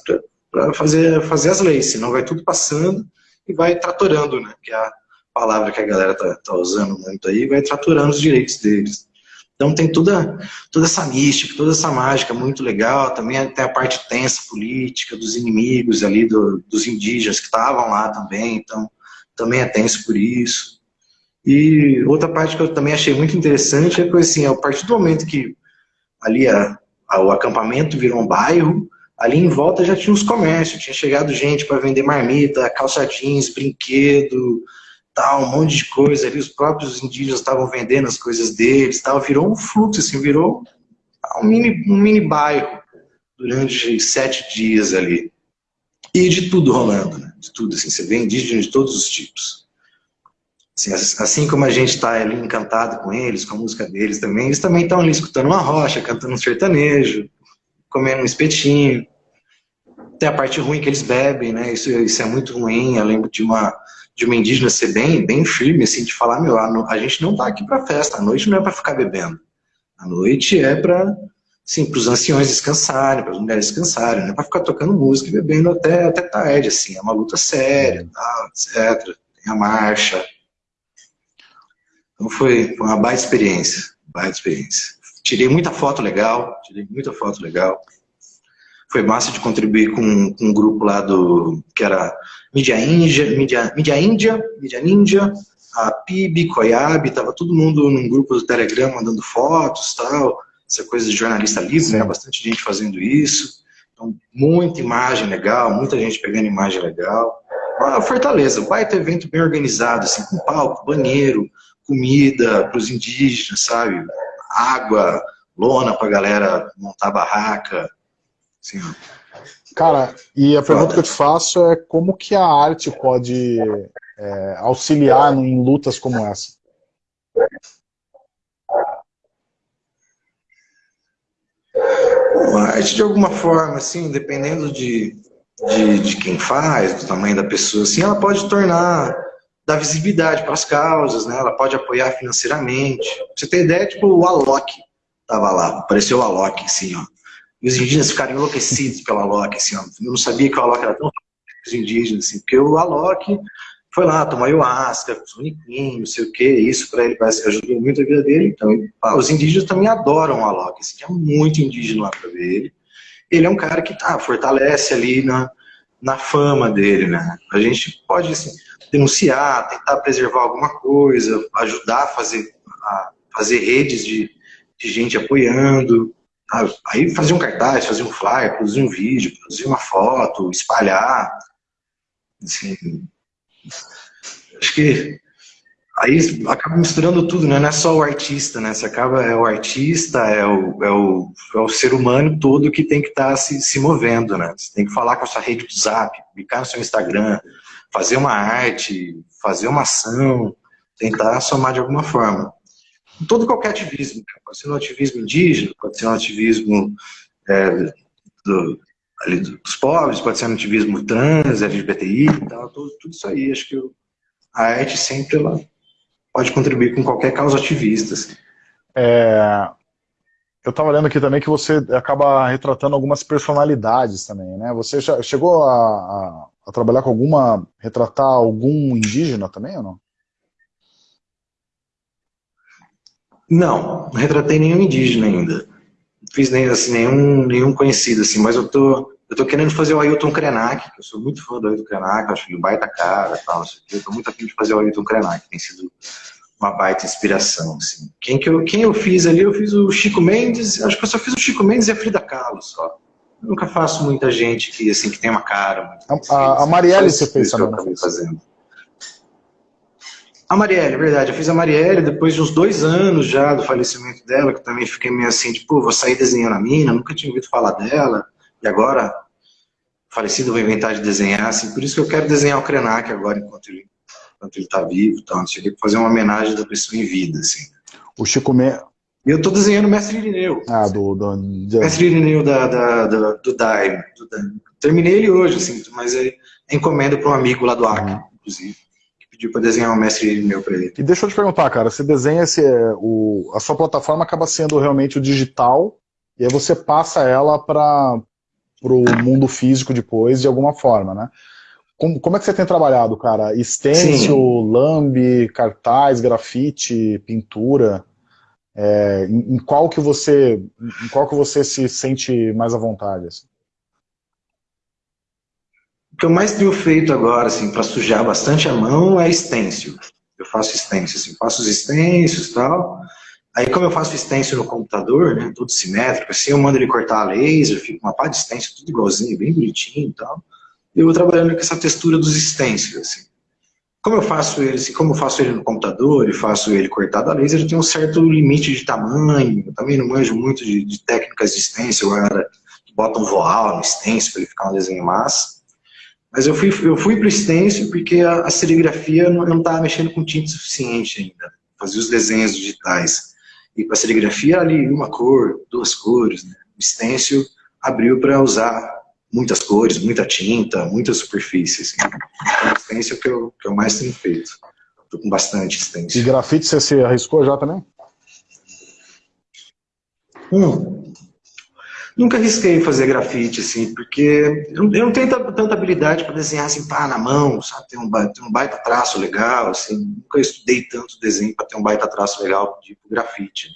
para fazer, fazer as leis, senão vai tudo passando e vai tratorando, né, que é a palavra que a galera tá, tá usando muito aí, vai tratorando os direitos deles. Então tem toda, toda essa mística, toda essa mágica muito legal, também tem a parte tensa política dos inimigos ali, do, dos indígenas que estavam lá também, então também é tenso por isso. E outra parte que eu também achei muito interessante é que assim, a partir do momento que ali a, o acampamento virou um bairro, ali em volta já tinha os comércios, tinha chegado gente para vender marmita, calça jeans, brinquedo, tal, um monte de coisa ali, os próprios indígenas estavam vendendo as coisas deles, tal, virou um fluxo, assim, virou um mini, um mini bairro durante sete dias ali. E de tudo rolando, né? de tudo, assim, você vê indígena de todos os tipos. Assim, assim como a gente está ali encantado com eles, com a música deles também, eles também estão ali escutando uma rocha, cantando um sertanejo, comendo um espetinho. Tem a parte ruim que eles bebem, né? Isso, isso é muito ruim. Eu lembro de uma, de uma indígena ser bem, bem firme, assim, de falar, meu, a, a gente não está aqui para festa, a noite não é para ficar bebendo. A noite é para sim, para os anciões descansarem, para as mulheres descansarem, não é para ficar tocando música e bebendo até, até tarde, assim, é uma luta séria, tal, etc. Tem a marcha, então foi, foi uma baita experiência, baita experiência. Tirei muita foto legal, tirei muita foto legal. Foi massa de contribuir com, com um grupo lá do, que era Mídia Índia, Mídia, Mídia Índia, Mídia Ninja, a PIB, Coiab, tava todo mundo num grupo do Telegram mandando fotos tal, essa coisa de jornalista livre, né, bastante gente fazendo isso. Então, muita imagem legal, muita gente pegando imagem legal. Uma Fortaleza, um baita evento bem organizado, assim, com palco, banheiro, comida para os indígenas, sabe? Água, lona para a galera montar barraca. Assim, Cara, e a pergunta que eu te faço é como que a arte pode é, auxiliar em lutas como essa? A arte, de alguma forma, assim, dependendo de, de, de quem faz, do tamanho da pessoa, assim, ela pode tornar dar visibilidade para as causas, né? ela pode apoiar financeiramente. Pra você ter ideia, tipo, o Alok estava lá, apareceu o Alok, assim, ó. E os indígenas ficaram enlouquecidos pelo Alok, assim. Eu não sabia que o Alok era tão os indígenas, assim, porque o Alok foi lá, tomou ayahuasca, soniquinho, não sei o que, isso para ele parece que ajudou muito a vida dele, então os indígenos também adoram o Alok, assim, tinha muito indígena lá para ver ele. Ele é um cara que tá, fortalece ali na, na fama dele, né? A gente pode, assim, denunciar, tentar preservar alguma coisa, ajudar a fazer, a fazer redes de, de gente apoiando. Aí fazer um cartaz, fazer um flyer, produzir um vídeo, produzir uma foto, espalhar. Assim, acho que aí acaba misturando tudo, né? não é só o artista, né? Você acaba, é o artista, é o, é o, é o ser humano todo que tem que estar tá se, se movendo, né? Você tem que falar com a sua rede do zap, publicar no seu Instagram, fazer uma arte, fazer uma ação, tentar somar de alguma forma. Todo qualquer ativismo, pode ser um ativismo indígena, pode ser um ativismo é, do, ali, dos pobres, pode ser um ativismo trans, LGBTI, tal, tudo, tudo isso aí. Acho que a arte sempre ela pode contribuir com qualquer causa ativista. Assim. É, eu estava lendo aqui também que você acaba retratando algumas personalidades também, né? Você já chegou a, a, a, trabalhar com alguma, retratar algum indígena também ou não? Não, não retratei nenhum indígena ainda. Não fiz nem, assim, nenhum, nenhum conhecido, assim, mas eu tô, eu tô querendo fazer o Ailton Krenak, que eu sou muito fã do Ailton Krenak, acho que ele baita cara e tal, eu tô muito afim de fazer o Ailton Krenak, tem sido uma baita inspiração. Assim. Quem, que eu, quem eu fiz ali, eu fiz o Chico Mendes, acho que eu só fiz o Chico Mendes e a Frida Kahlo só. Eu nunca faço muita gente que, assim, que tem uma cara. A, a, a Marielle você fez também. fazendo. A Marielle, verdade. Eu fiz a Marielle depois de uns dois anos já do falecimento dela, que também fiquei meio assim, tipo, vou sair desenhando a mina, nunca tinha ouvido falar dela, e agora, falecido, vou inventar de desenhar, assim, por isso que eu quero desenhar o Krenak agora, enquanto ele enquanto ele está vivo, então tinha que fazer uma homenagem da pessoa em vida, assim. O Chico Me... E eu estou desenhando o Mestre Irineu. Ah, do... do... Mestre Irineu da, da, da, do Daime. Terminei ele hoje, assim, mas é, é encomenda para um amigo lá do Acre, uhum. inclusive, pediu para desenhar o Mestre Irineu para ele. E deixa eu te perguntar, cara, você desenha esse... O, a sua plataforma acaba sendo realmente o digital, e aí você passa ela para o mundo físico depois, de alguma forma, né? Como, como é que você tem trabalhado, cara? Stencil, lambe, cartaz, grafite, pintura? É, em, em, qual que você, em qual que você se sente mais à vontade? Assim? Que eu mais tenho feito agora, assim, para sujar bastante a mão é stencil. Eu faço stencil, assim, faço os stencils e tal, Aí, como eu faço stencil no computador, né, todo simétrico, assim, eu mando ele cortar a laser, fica uma pá de stencil tudo igualzinho, bem bonitinho e tal. Eu vou trabalhando com essa textura dos stencils, assim. Como eu faço ele, assim, como eu faço ele no computador e faço ele cortado a laser, eu tenho um certo limite de tamanho, eu também não manjo muito de, de técnicas de stencil, agora bota um voal no stencil para ele ficar um desenho massa. Mas eu fui, eu fui para o stencil porque a, a serigrafia não, eu não estava mexendo com tinta suficiente ainda, fazia os desenhos digitais. E para serigrafia ali uma cor, duas cores, né? O stencil abriu para usar muitas cores, muita tinta, muitas superfícies. Assim. Então, o stencil que eu, que eu mais tenho feito. Estou com bastante stencil. E grafite você se arriscou já também? Hum, Nunca arrisquei fazer grafite, assim, porque eu não tenho tanta habilidade para desenhar assim, pá, na mão, sabe? Tem um, tem um baita traço legal, assim. Nunca estudei tanto desenho para ter um baita traço legal tipo grafite.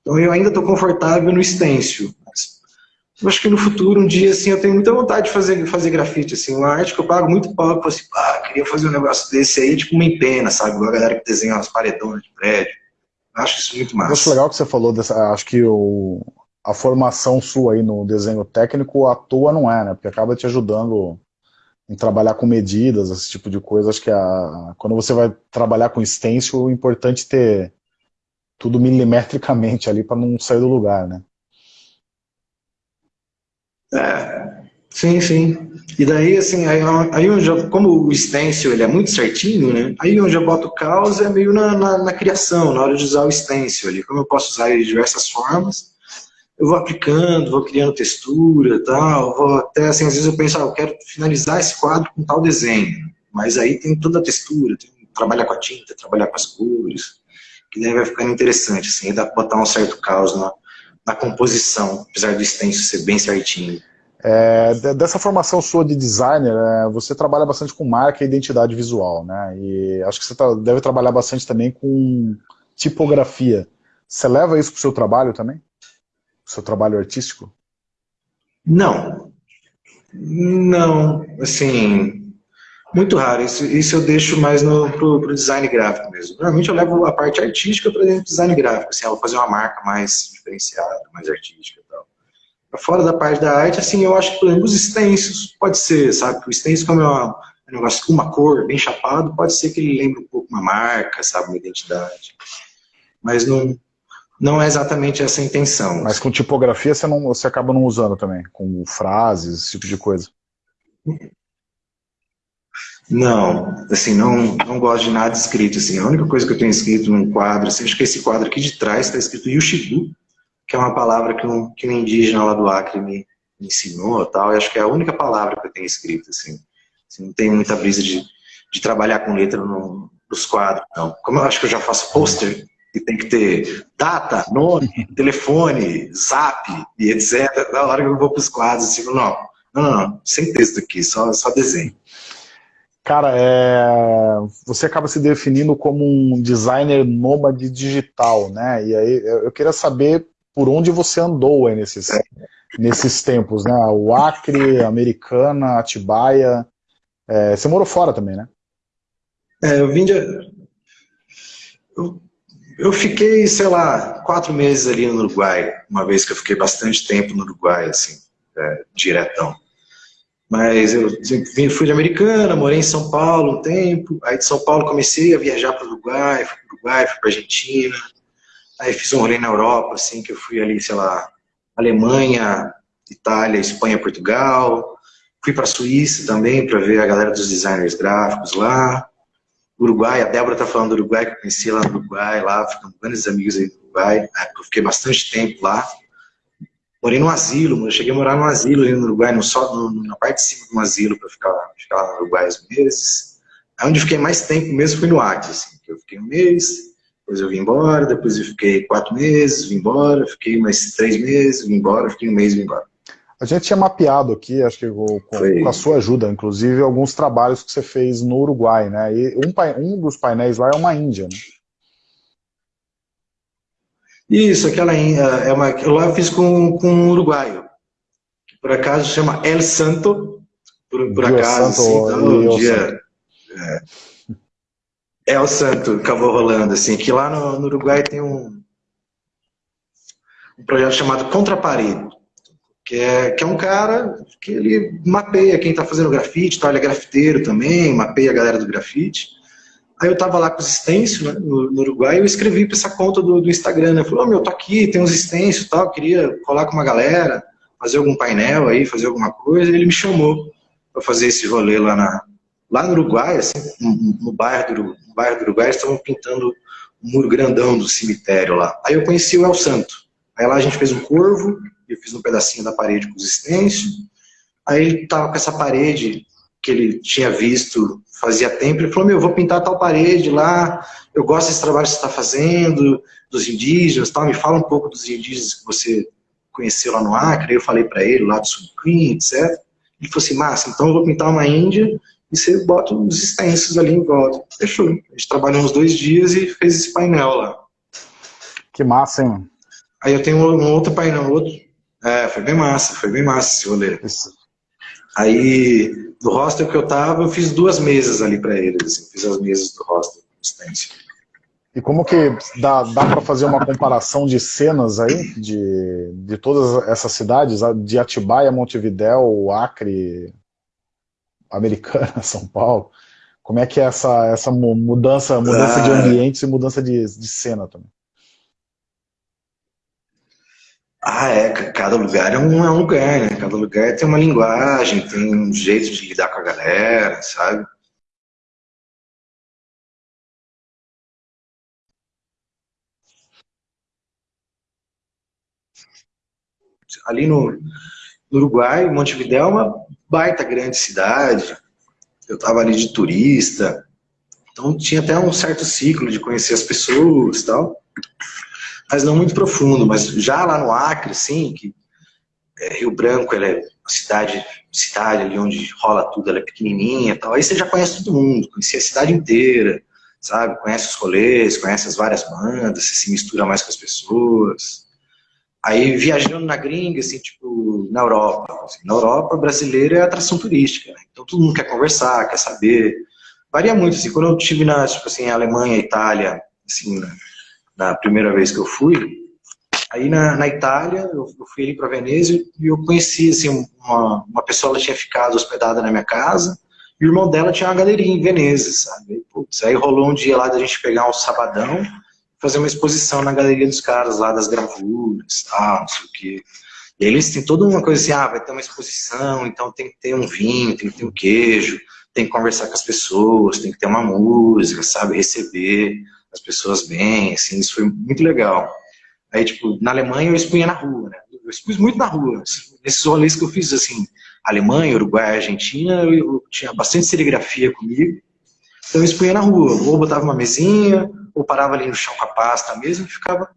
Então eu ainda estou confortável no stencil. Mas eu acho que no futuro, um dia, assim, eu tenho muita vontade de fazer, fazer grafite, assim. Uma arte que eu pago muito pau, eu assim, pá, queria fazer um negócio desse aí, tipo uma empena, sabe? Igual a galera que desenha umas paredonas de prédio. Eu acho isso muito massa. Eu acho legal que você falou dessa, acho que o a formação sua aí no desenho técnico à toa não é, né? Porque acaba te ajudando em trabalhar com medidas, esse tipo de coisa. Acho que a, quando você vai trabalhar com stencil, é importante ter tudo milimetricamente ali para não sair do lugar, né? É, sim, sim. E daí, assim, aí, aí eu já, como o stencil ele é muito certinho, né? Aí onde eu boto o caos é meio na, na, na criação, na hora de usar o stencil ali. Como eu posso usar ele de diversas formas, eu vou aplicando, vou criando textura tal, vou até assim, às vezes eu penso, ah, eu quero finalizar esse quadro com tal desenho, mas aí tem toda a textura, tem, trabalhar com a tinta, trabalhar com as cores, que daí vai ficando interessante, assim, dá para botar um certo caos na, na composição, apesar do extenso ser bem certinho. É, dessa formação sua de designer, é, você trabalha bastante com marca e identidade visual, né? E acho que você tá, deve trabalhar bastante também com tipografia. Você leva isso para o seu trabalho também? Seu trabalho artístico? Não. Não, assim, muito raro. Isso, isso eu deixo mais no, pro, design gráfico mesmo. Normalmente eu levo a parte artística para dentro do design gráfico, assim, eu vou fazer uma marca mais diferenciada, mais artística e tal. Fora da parte da arte, assim, eu acho que, por exemplo, os extensos, pode ser, sabe? O extenso, como é uma, um negócio com uma cor, bem chapado, pode ser que ele lembre um pouco uma marca, sabe? Uma identidade. Mas não, não é exatamente essa a intenção. Mas com tipografia você, não, você acaba não usando também, com frases, esse tipo de coisa? Não, assim, não, não gosto de nada escrito, assim, a única coisa que eu tenho escrito num quadro, assim, acho que esse quadro aqui de trás está escrito Yushibu, que é uma palavra que um, que um indígena lá do Acre me, me ensinou tal, e acho que é a única palavra que eu tenho escrito, assim, assim não tenho muita brisa de, de trabalhar com letra no, nos quadros, não. Como eu acho que eu já faço pôster, que tem que ter data, nome, [LAUGHS] telefone, zap e etc. Na hora que eu vou para os quadros, assim, não, não, não, não, sem texto aqui, só, só desenho. Cara, é... você acaba se definindo como um designer nômade digital, né? E aí eu queria saber por onde você andou aí nesses, é. nesses tempos, né? O Acre, Americana, Atibaia. É... Você morou fora também, né? É, eu vim de... Eu eu fiquei, sei lá, quatro meses ali no Uruguai, uma vez que eu fiquei bastante tempo no Uruguai, assim, é, diretão. Mas eu fui de Americana, morei em São Paulo um tempo, aí de São Paulo comecei a viajar para o Uruguai, fui para o Uruguai, fui para Argentina, aí fiz um rolê na Europa, assim, que eu fui ali, sei lá, Alemanha, Itália, Espanha, Portugal, fui para a Suíça também para ver a galera dos designers gráficos lá, Uruguai, a Débora tá falando do Uruguai, que eu conheci lá no Uruguai, lá, ficamos grandes amigos aí do Uruguai, eu fiquei bastante tempo lá. Morei no asilo, eu cheguei a morar no asilo ali no Uruguai, no, só, no, na parte de cima um asilo para ficar, ficar lá no Uruguai uns meses. Aí onde fiquei mais tempo mesmo foi no Acre, assim, que eu fiquei um mês, depois eu vim embora, depois eu fiquei quatro meses, vim embora, fiquei mais três meses, vim embora, fiquei um mês, vim embora. A gente tinha mapeado aqui, acho que com, com, a sua ajuda, inclusive, alguns trabalhos que você fez no Uruguai, né? E um, um dos painéis lá é uma Índia, né? Isso, aquela é uma, lá eu fiz com, com um uruguaio, que por acaso chama El Santo, por, por acaso, Santo, assim, então, um dia... É, El Santo acabou rolando, assim, que lá no, no Uruguai tem um, um projeto chamado Contraparede, que é, que é um cara que ele mapeia quem está fazendo grafite, tá? ele é grafiteiro também, mapeia a galera do grafite. Aí eu tava lá com os stencils né, no, Uruguai e eu escrevi para essa conta do, do Instagram, né? Falei, oh, meu, tô aqui, tem uns stencils e tal, queria colar com uma galera, fazer algum painel aí, fazer alguma coisa. E ele me chamou para fazer esse rolê lá, na, lá no Uruguai, assim, no, no bairro, do, no bairro do Uruguai, estavam pintando um muro grandão do cemitério lá. Aí eu conheci o El Santo. Aí lá a gente fez um corvo, eu fiz um pedacinho da parede com os stencils. Aí ele tava com essa parede que ele tinha visto fazia tempo, ele falou, meu, eu vou pintar tal parede lá, eu gosto desse trabalho que você está fazendo, dos indígenas, tal, me fala um pouco dos indígenas que você conheceu lá no Acre, eu falei para ele lá do Sucrim, etc. Ele falou assim, massa, então eu vou pintar uma índia e você bota os extensos ali em volta. Fechou. A gente trabalhou uns dois dias e fez esse painel lá. Que massa, hein? Aí eu tenho um outro painel, outro. É, foi bem massa, foi bem massa esse rolê. Isso. Aí do hostel que eu tava, eu fiz duas mesas ali para eles, assim, fiz as mesas do hostel E como que dá, dá para fazer uma comparação de cenas aí, de, de todas essas cidades, de Atibaia, Montevidéu, Acre, Americana, [LAUGHS] São Paulo? Como é que é essa, essa mudança, mudança ah, de ambientes e mudança de, de cena também? Ah, é, cada lugar é um, é um lugar, né? Cada lugar tem uma linguagem, tem um jeito de lidar com a galera, sabe? Ali no, no Uruguai, Montevidéu é uma baita grande cidade. Eu estava ali de turista, então tinha até um certo ciclo de conhecer as pessoas e tal mas não muito profundo. Mas já lá no Acre, sim, que é, Rio Branco ela é uma cidade, cidade ali onde rola tudo, ela é pequenininha tal. Aí você já conhece todo mundo, conhece a cidade inteira, sabe? Conhece os rolês, conhece as várias bandas, você se mistura mais com as pessoas. Aí viajando na gringa, assim, tipo, na Europa. Assim, na Europa, brasileira é atração turística, né? Então todo mundo quer conversar, quer saber. Varia muito, assim, quando eu estive na, tipo assim, Alemanha, Itália, assim, na primeira vez que eu fui. Aí na, na Itália, eu, eu fui ali para Veneza e eu conheci assim, uma, uma pessoa, ela tinha ficado hospedada na minha casa, e o irmão dela tinha uma galeria em Veneza, sabe? Putz, aí rolou um dia lá da gente pegar um sabadão, fazer uma exposição na galeria dos caras lá, das gravuras, tal, não sei o quê. E eles têm toda uma coisa assim, ah, vai ter uma exposição, então tem que ter um vinho, tem que ter um queijo, tem que conversar com as pessoas, tem que ter uma música, sabe, receber as pessoas bem, assim, isso foi muito legal. Aí, tipo, na Alemanha eu expunha na rua, né? Eu expus muito na rua. Nesses rolês que eu fiz, assim, Alemanha, Uruguai, Argentina, eu, eu tinha bastante serigrafia comigo. Então eu expunha na rua, ou botava uma mesinha, ou parava ali no chão com a pasta mesmo e ficava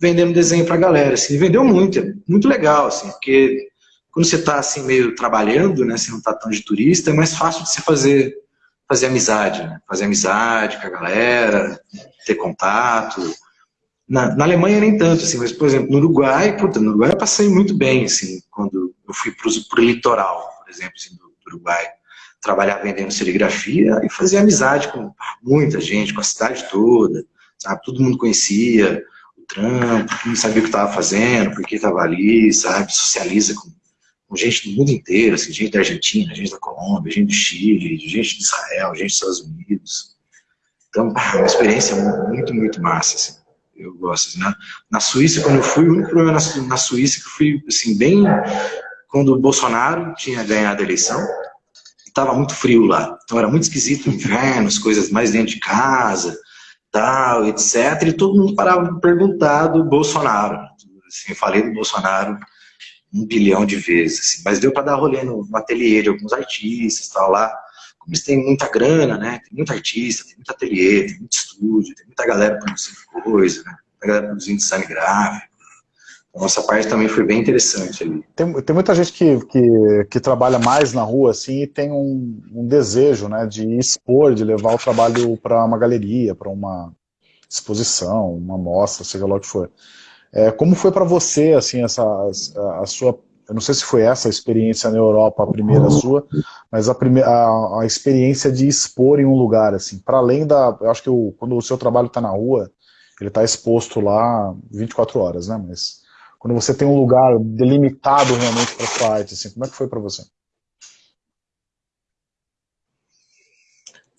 vendendo desenho pra galera, assim, vendeu muito, é muito legal, assim, porque quando você tá, assim, meio trabalhando, né, você não tá tão de turista, é mais fácil de você fazer fazer amizade, né? fazer amizade com a galera, ter contato. Na, na, Alemanha nem tanto, assim, mas, por exemplo, no Uruguai, puta, no Uruguai eu passei muito bem, assim, quando eu fui para o litoral, por exemplo, assim, do, Uruguai, trabalhar vendendo serigrafia e fazer amizade com muita gente, com a cidade toda, sabe? Todo mundo conhecia o trampo, mundo sabia o que estava fazendo, por que estava ali, sabe? Socializa com com gente do mundo inteiro, assim, gente da Argentina, gente da Colômbia, gente do Chile, gente de Israel, gente dos Estados Unidos. Então, é uma experiência muito, muito massa, assim. Eu gosto. Assim, na, Suíça, quando eu fui, o único problema na, Suíça que fui, assim, bem... Quando o Bolsonaro tinha ganhado a eleição, estava muito frio lá. Então era muito esquisito inverno, as coisas mais dentro de casa, tal, etc. E todo mundo parava de perguntar do Bolsonaro. Assim, eu falei do Bolsonaro um bilhão de vezes, assim. mas deu para dar rolê no, no ateliê de alguns artistas, tal, lá, como eles têm muita grana, né, tem muito artista, tem muito ateliê, tem muito estúdio, tem muita galera produzindo coisa, né, muita galera produzindo design gráfico, a nossa parte também foi bem interessante ali. Tem, tem muita gente que, que, que, trabalha mais na rua, assim, e tem um, um desejo, né, de expor, de levar o trabalho para uma galeria, para uma exposição, uma mostra, seja lá o que for. É, como foi para você, assim, essa, a, a, sua, eu não sei se foi essa a experiência na Europa, a primeira sua, mas a, primeira, a, a experiência de expor em um lugar, assim, para além da, eu acho que o, quando o seu trabalho está na rua, ele está exposto lá 24 horas, né, mas quando você tem um lugar delimitado realmente para sua arte, assim, como é que foi para você?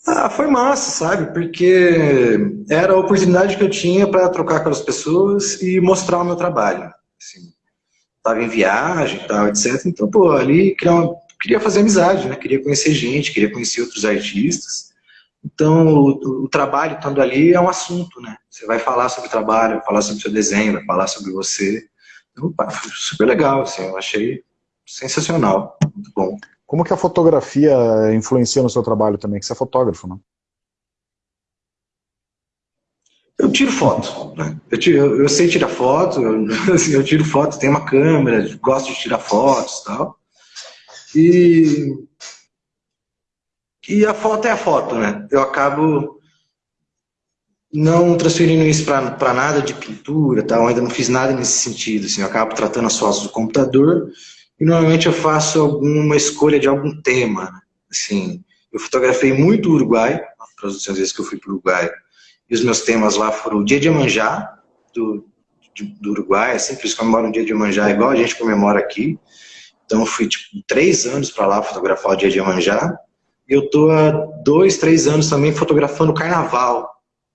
Ah, foi massa, sabe? Porque era a oportunidade que eu tinha para trocar com as pessoas e mostrar o meu trabalho. Assim, tava em viagem e tal, etc. Então, pô, ali queria, uma, queria fazer amizade, né? Queria conhecer gente, queria conhecer outros artistas. Então, o, o, trabalho estando ali é um assunto, né? Você vai falar sobre o trabalho, vai falar sobre o seu desenho, vai falar sobre você. Então, super legal, assim, eu achei sensacional, muito bom. Como que a fotografia influencia no seu trabalho também? Que você é fotógrafo, né? Eu tiro foto, né? eu, tiro, eu, sei tirar foto, eu, [LAUGHS] assim, eu tiro foto, tenho uma câmera, gosto de tirar fotos e tal. E, e a foto é a foto, né? Eu acabo não transferindo isso para nada de pintura, tal. Ainda não fiz nada nesse sentido. Assim, eu acabo tratando as fotos do computador e normalmente eu faço alguma escolha de algum tema. Assim, eu fotografei muito o Uruguai, as últimas vezes que eu fui para o Uruguai, e os meus temas lá foram o Dia de Manjá, do, do Uruguai, assim, eles comemoram o Dia de Manjá igual a gente comemora aqui. Então fui tipo, três anos para lá fotografar o Dia de Manjá, e eu tô há dois, três anos também fotografando o Carnaval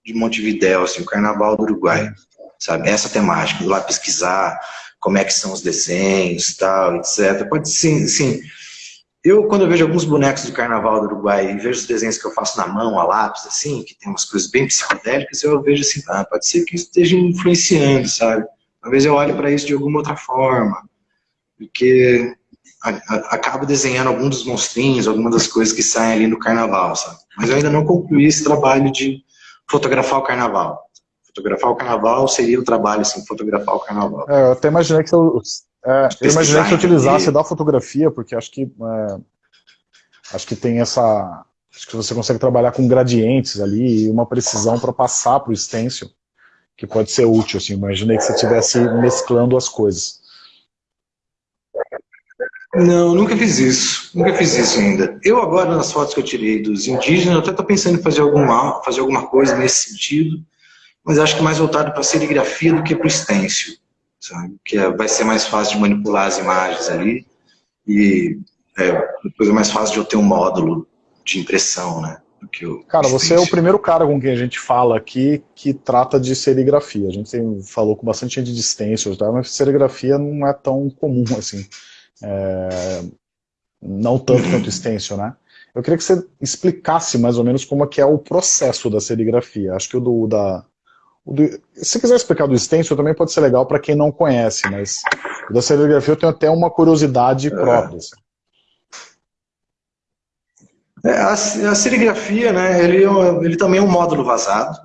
de Montevidéu, assim, o Carnaval do Uruguai, sabe? Essa temática, ir lá pesquisar, como é que são os desenhos, tal, etc. Pode sim, sim. Eu, quando eu vejo alguns bonecos do Carnaval do Uruguai e vejo os desenhos que eu faço na mão, a lápis, assim, que tem umas coisas bem psicodélicas, eu vejo assim, ah, pode ser que isso esteja influenciando, sabe? Talvez eu olhe para isso de alguma outra forma, porque acabo desenhando alguns dos monstrinhos, algumas das coisas que saem ali no Carnaval, sabe? Mas eu ainda não concluí esse trabalho de fotografar o Carnaval fotografar o carnaval seria o trabalho, assim, fotografar o carnaval. É, eu até imaginei que eu, é, eu imaginei que você utilizasse da fotografia, porque acho que é, acho que tem essa acho que você consegue trabalhar com gradientes ali e uma precisão para passar para o stencil que pode ser útil, assim, imaginei que você estivesse mesclando as coisas. Não, nunca fiz isso, nunca fiz isso ainda. Eu agora, nas fotos que eu tirei dos indígenas, eu até estou pensando em fazer alguma, fazer alguma coisa nesse sentido, mas acho que mais voltado para a serigrafia do que para o stencil, sabe? Que é, vai ser mais fácil de manipular as imagens ali e é, depois é mais fácil de eu ter um módulo de impressão, né? cara, você é o primeiro cara com quem a gente fala aqui que trata de serigrafia. A gente tem, falou com bastante gente de stencils, tá? mas serigrafia não é tão comum assim. É, não tanto quanto [LAUGHS] stencil, né? Eu queria que você explicasse mais ou menos como é que é o processo da serigrafia. Acho que o do, da, se quiser explicar do stencil também pode ser legal para quem não conhece, mas da serigrafia eu tenho até uma curiosidade é. própria. Assim. É, a, a, serigrafia, né, ele, é ele também é um módulo vazado,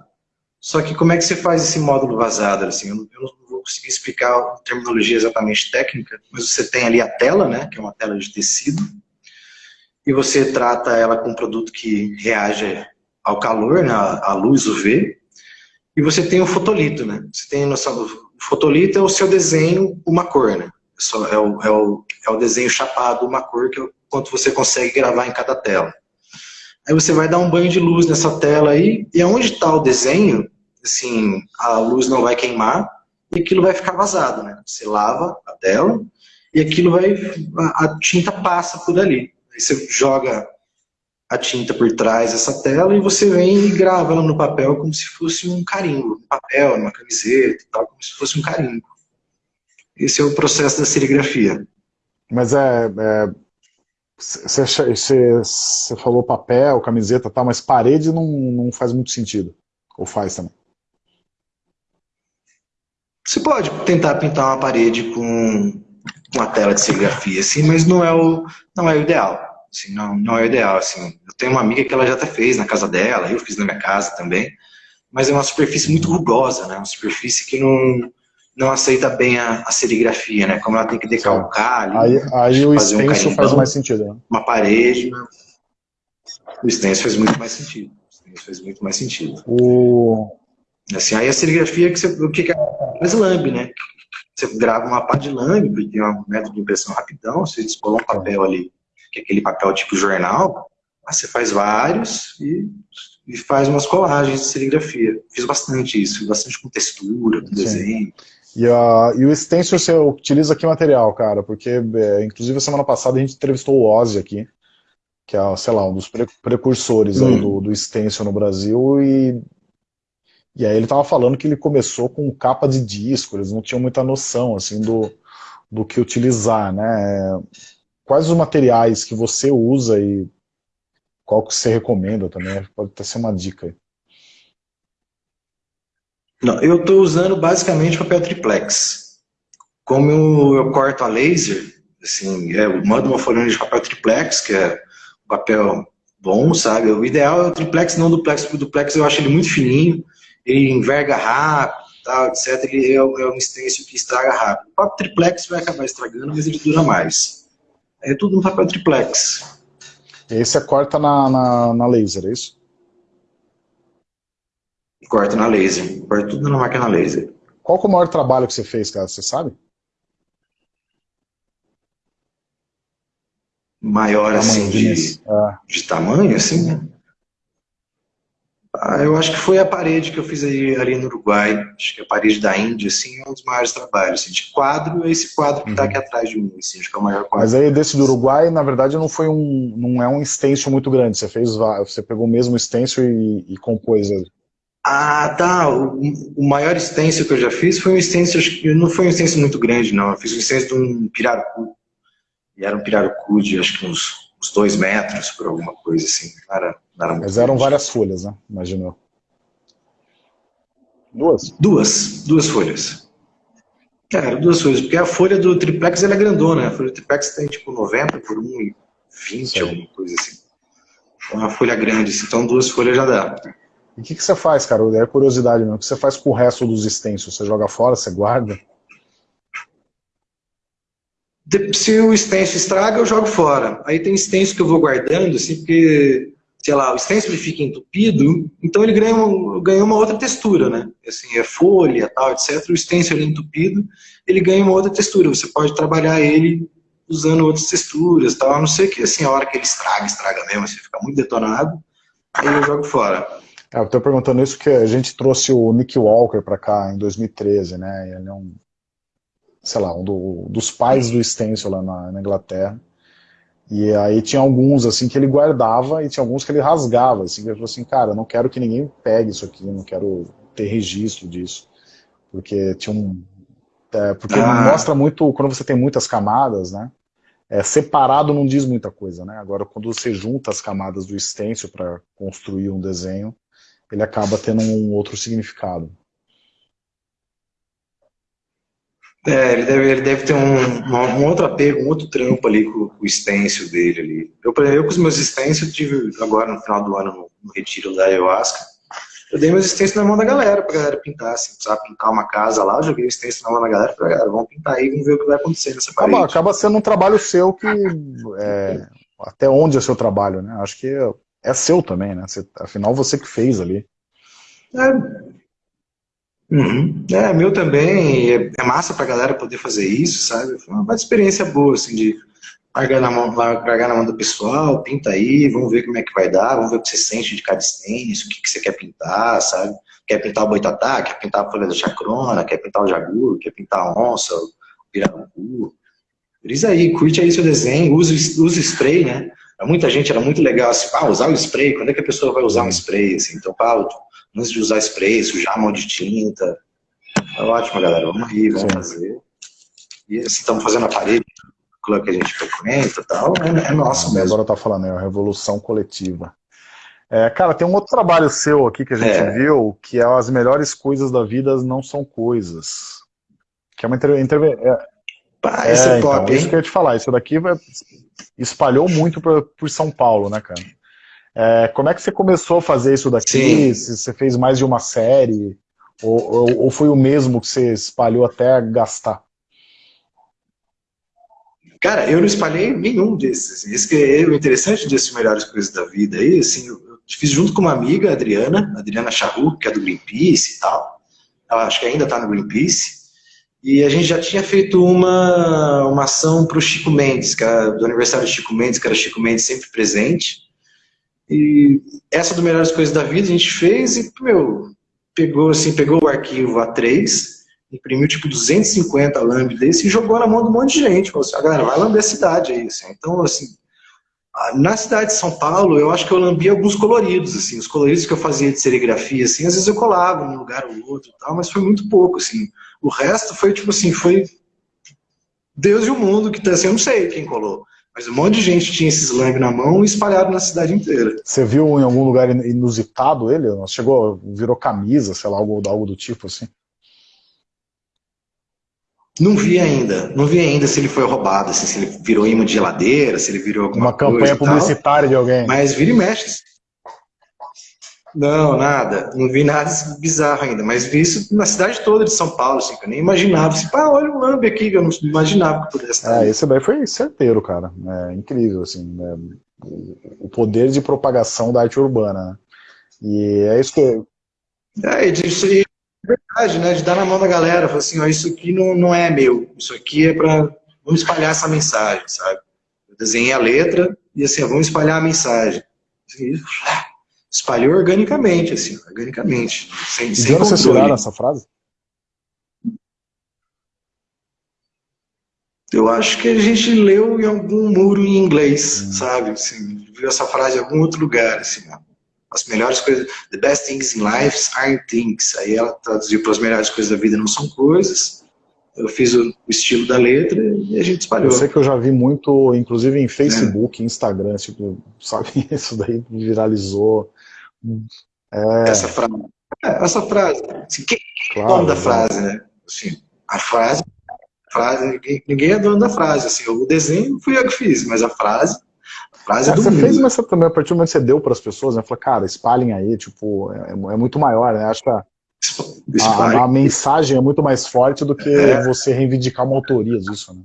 só que como é que você faz esse módulo vazado? Assim, eu, não, eu não vou conseguir explicar a terminologia exatamente técnica, mas você tem ali a tela, né, que é uma tela de tecido, e você trata ela com um produto que reage ao calor, né, à luz UV, e você tem o fotolito, né? Você tem noção, o fotolito é o seu desenho, uma cor, né? É o, é o, é o desenho chapado, uma cor, que é o quanto você consegue gravar em cada tela. Aí você vai dar um banho de luz nessa tela aí, e onde está o desenho, assim, a luz não vai queimar, e aquilo vai ficar vazado, né? Você lava a tela, e aquilo vai, a, a tinta passa por ali. Aí você joga a tinta por trás dessa tela e você vem e grava ela no papel como se fosse um carimbo, no papel, numa camiseta tal, como se fosse um carimbo. Esse é o processo da serigrafia. Mas é... Você é, falou papel, camiseta tal, mas parede não, não faz muito sentido. Ou faz também? Você pode tentar pintar uma parede com uma tela de serigrafia, assim, mas não é o, não é o ideal. Assim, não, não é ideal, assim. Eu tenho uma amiga que ela já até fez na casa dela, eu fiz na minha casa também, mas é uma superfície muito rugosa, né? Uma superfície que não, não aceita bem a, a serigrafia, né? Como ela tem que decalcar ali, Aí, aí o stencil um faz mais sentido, né? Uma parede, né? o stencil faz muito mais sentido. O stencil faz muito mais sentido. O... Assim, aí a serigrafia, que você, o que é? Faz lambe, né? Você grava uma pá de lambe, porque tem um método de impressão rapidão, você descola um papel ali que é aquele papel tipo jornal, você faz vários e, e, faz umas colagens de serigrafia. Fiz bastante isso, fiz bastante com textura, com Sim. desenho. E, uh, e o stencil você utiliza que material, cara? Porque, é, inclusive, semana passada a gente entrevistou o Ozzy aqui, que é, sei lá, um dos pre precursores hum. do, do stencil no Brasil, e, e aí ele tava falando que ele começou com capa de disco, eles não tinham muita noção, assim, do, do que utilizar, né? Quais os materiais que você usa e qual que você recomenda também? Pode até ser uma dica. Não, eu estou usando basicamente papel triplex. Como eu, eu corto a laser, assim, é, eu mando uma folhinha de papel triplex, que é um papel bom, sabe? O ideal é o triplex, não duplex, porque o duplex eu acho ele muito fininho, ele enverga rápido, tal, etc. Ele é, é um stencil que estraga rápido. O papel triplex vai acabar estragando, mas ele dura mais. É tudo no papel triplex. E aí você corta na, na, na laser, é isso? Corta na laser. Corta tudo na máquina laser. Qual é o maior trabalho que você fez, cara? Você sabe? Maior, assim, de, é. de tamanho, assim? Ah, eu acho que foi a parede que eu fiz aí, ali no Uruguai. Acho que a parede da Índia, assim, é um dos maiores trabalhos. Assim, de quadro, é esse quadro que está uhum. aqui atrás de mim, assim, acho que é o maior quadro. Mas aí desse do Uruguai, na verdade, não foi um, não é um stencil muito grande. Você fez, você pegou o mesmo stencil e, e compôs ele. Ah, tá. O, o, maior stencil que eu já fiz foi um stencil, acho que não foi um stencil muito grande, não. Eu fiz um stencil de um pirarucu. E era um pirarucu de, acho que uns, uns dois metros, por alguma coisa assim. Não era, não era Mas eram grande. várias folhas, né? Imaginou. Duas? Duas. Duas folhas. Cara, duas folhas. Porque a folha do triplex ela é grandona. A folha do triplex tem tipo 90 por 1,20, alguma coisa assim. Então, é uma folha grande. Então, duas folhas já dá. E o que, que você faz, cara? É curiosidade mesmo. O que você faz com o resto dos extensos? Você joga fora, você guarda? Se o extenso estraga, eu jogo fora. Aí tem extenso que eu vou guardando, assim, porque, sei lá, o extenso ele fica entupido, então ele ganha uma, ganha uma outra textura, né? Assim, é folha, tal, etc. O extenso ele é entupido, ele ganha uma outra textura. Você pode trabalhar ele usando outras texturas, tal. A não ser que, assim, a hora que ele estraga, estraga mesmo, assim, fica muito detonado, aí eu jogo fora. É, eu estou perguntando isso porque a gente trouxe o Nick Walker para cá em 2013, né? Ele é um, sei lá, um do, dos pais do stencil lá na, na, Inglaterra. E aí tinha alguns assim que ele guardava e tinha alguns que ele rasgava. Assim, ele falou assim, cara, não quero que ninguém pegue isso aqui, não quero ter registro disso. Porque tinha um. É, porque ah. mostra muito, quando você tem muitas camadas, né? É, separado não diz muita coisa, né? Agora, quando você junta as camadas do stencil para construir um desenho, ele acaba tendo um outro significado. É, ele deve, ele deve ter um, um, outro apego, um outro trampo ali com, com o stencil dele ali. Eu, eu com os meus stencils, tive agora no final do ano, no, no retiro da Ayahuasca, eu dei meus stencils na mão da galera, pra galera pintar, assim, precisava pintar uma casa lá, eu joguei o stencil na mão da galera, pra galera, vamos pintar aí, vamos ver o que vai acontecer nessa parede. Acaba, acaba sendo um trabalho seu que, é, até onde é seu trabalho, né? Acho que é seu também, né? Você, afinal, você que fez ali. É, uhum. é meu também. É, é massa pra galera poder fazer isso, sabe? Foi uma experiência boa, assim, de largar na mão, largar na mão do pessoal, pinta aí, vamos ver como é que vai dar, vamos ver o que você sente de cada stencil, o que, que você quer pintar, sabe? Quer pintar o boitatá, quer pintar a folha da chacrona, quer pintar o jaguro, quer pintar a onça, o pirarucu. Diz aí, curte aí seu desenho, usa, usa spray, né? muita gente era muito legal assim, ah, usar o spray, quando é que a pessoa vai usar um spray? Assim, então, pá, antes de usar spray, sujar a mão de tinta. É ótimo, galera, vamos aí, vamos Sim. fazer. E assim, estamos fazendo a parede que a gente frequenta e tal, é, é nosso ah, mesmo. Agora tá falando, é a revolução coletiva. É, cara, tem um outro trabalho seu aqui que a gente é. viu, que é as melhores coisas da vida não são coisas. Que é uma intervenção. É, Pá, esse é, é top, então, Isso que eu ia te falar, isso daqui vai, espalhou muito pra, por São Paulo, né, cara? É, como é que você começou a fazer isso daqui? Se você fez mais de uma série? Ou, ou, ou, foi o mesmo que você espalhou até gastar? Cara, eu não espalhei nenhum desses. Isso que é o interessante desses melhores coisas da vida aí, assim, eu, eu fiz junto com uma amiga, a Adriana, a Adriana Charru, que é do Greenpeace e tal. Ela acho que ainda está no Greenpeace. E a gente já tinha feito uma, uma ação para o Chico Mendes, que era do aniversário do Chico Mendes, que era Chico Mendes sempre presente. E essa do Melhores Coisas da Vida a gente fez e, meu, pegou, assim, pegou o arquivo A3, imprimiu tipo 250 lambe desse e jogou na mão de um monte de gente. Falou assim, a ah, galera, vai lamber a cidade aí. Assim. Então, assim, na cidade de São Paulo, eu acho que eu lambi alguns coloridos, assim, os coloridos que eu fazia de serigrafia, assim, às vezes eu colava num lugar ou outro tal, mas foi muito pouco, assim. O resto foi, tipo assim, foi Deus e o mundo, que tá assim, eu não sei quem colou. Mas um monte de gente tinha esses lambe na mão e espalhado na cidade inteira. Você viu em algum lugar inusitado ele? Chegou, virou camisa, sei lá, algo, algo do tipo assim? Não vi ainda, não vi ainda se ele foi roubado, assim, se ele virou imã de geladeira, se ele virou alguma Uma campanha publicitária de alguém. Mas vira e mexe. Não, nada. Não vi nada bizarro ainda, mas vi isso na cidade toda de São Paulo, assim, que eu nem imaginava. Assim, pá, olha o lambe aqui, que eu não imaginava que pudesse estar. É, esse daí foi certeiro, cara. É incrível, assim, né? o poder de propagação da arte urbana. Né? E é isso que... É, isso aí verdade, né? De dar na mão da galera, falar assim, ó, isso aqui não, não é meu, isso aqui é para vamos espalhar essa mensagem, sabe? Eu desenhei a letra e assim, ó, vamos espalhar a mensagem. Assim, espalhou organicamente, assim, organicamente. Sem, e sem tiraram essa frase? Eu acho que a gente leu em algum muro em inglês, hum. sabe? Assim, viu essa frase em algum outro lugar, assim, ó as melhores coisas, the best things in life aren't things. Aí ela traduziu para as melhores coisas da vida não são coisas. Eu fiz o, o, estilo da letra e a gente espalhou. Eu sei que eu já vi muito, inclusive em Facebook, é. Instagram, tipo, sabe, [LAUGHS] isso daí viralizou. É... Essa frase. É, essa frase. Assim, quem claro, é dono da frase, né? Assim, a frase, a frase ninguém, é dono da frase. Assim, o desenho fui eu que fiz, mas a frase frase é, do você mundo. fez, mas também, a partir do momento que você deu para as pessoas, né? Falou, cara, espalhem aí, tipo, é, é muito maior, né? Acho que a, a, a, mensagem é muito mais forte do que é. você reivindicar uma autoria disso, né?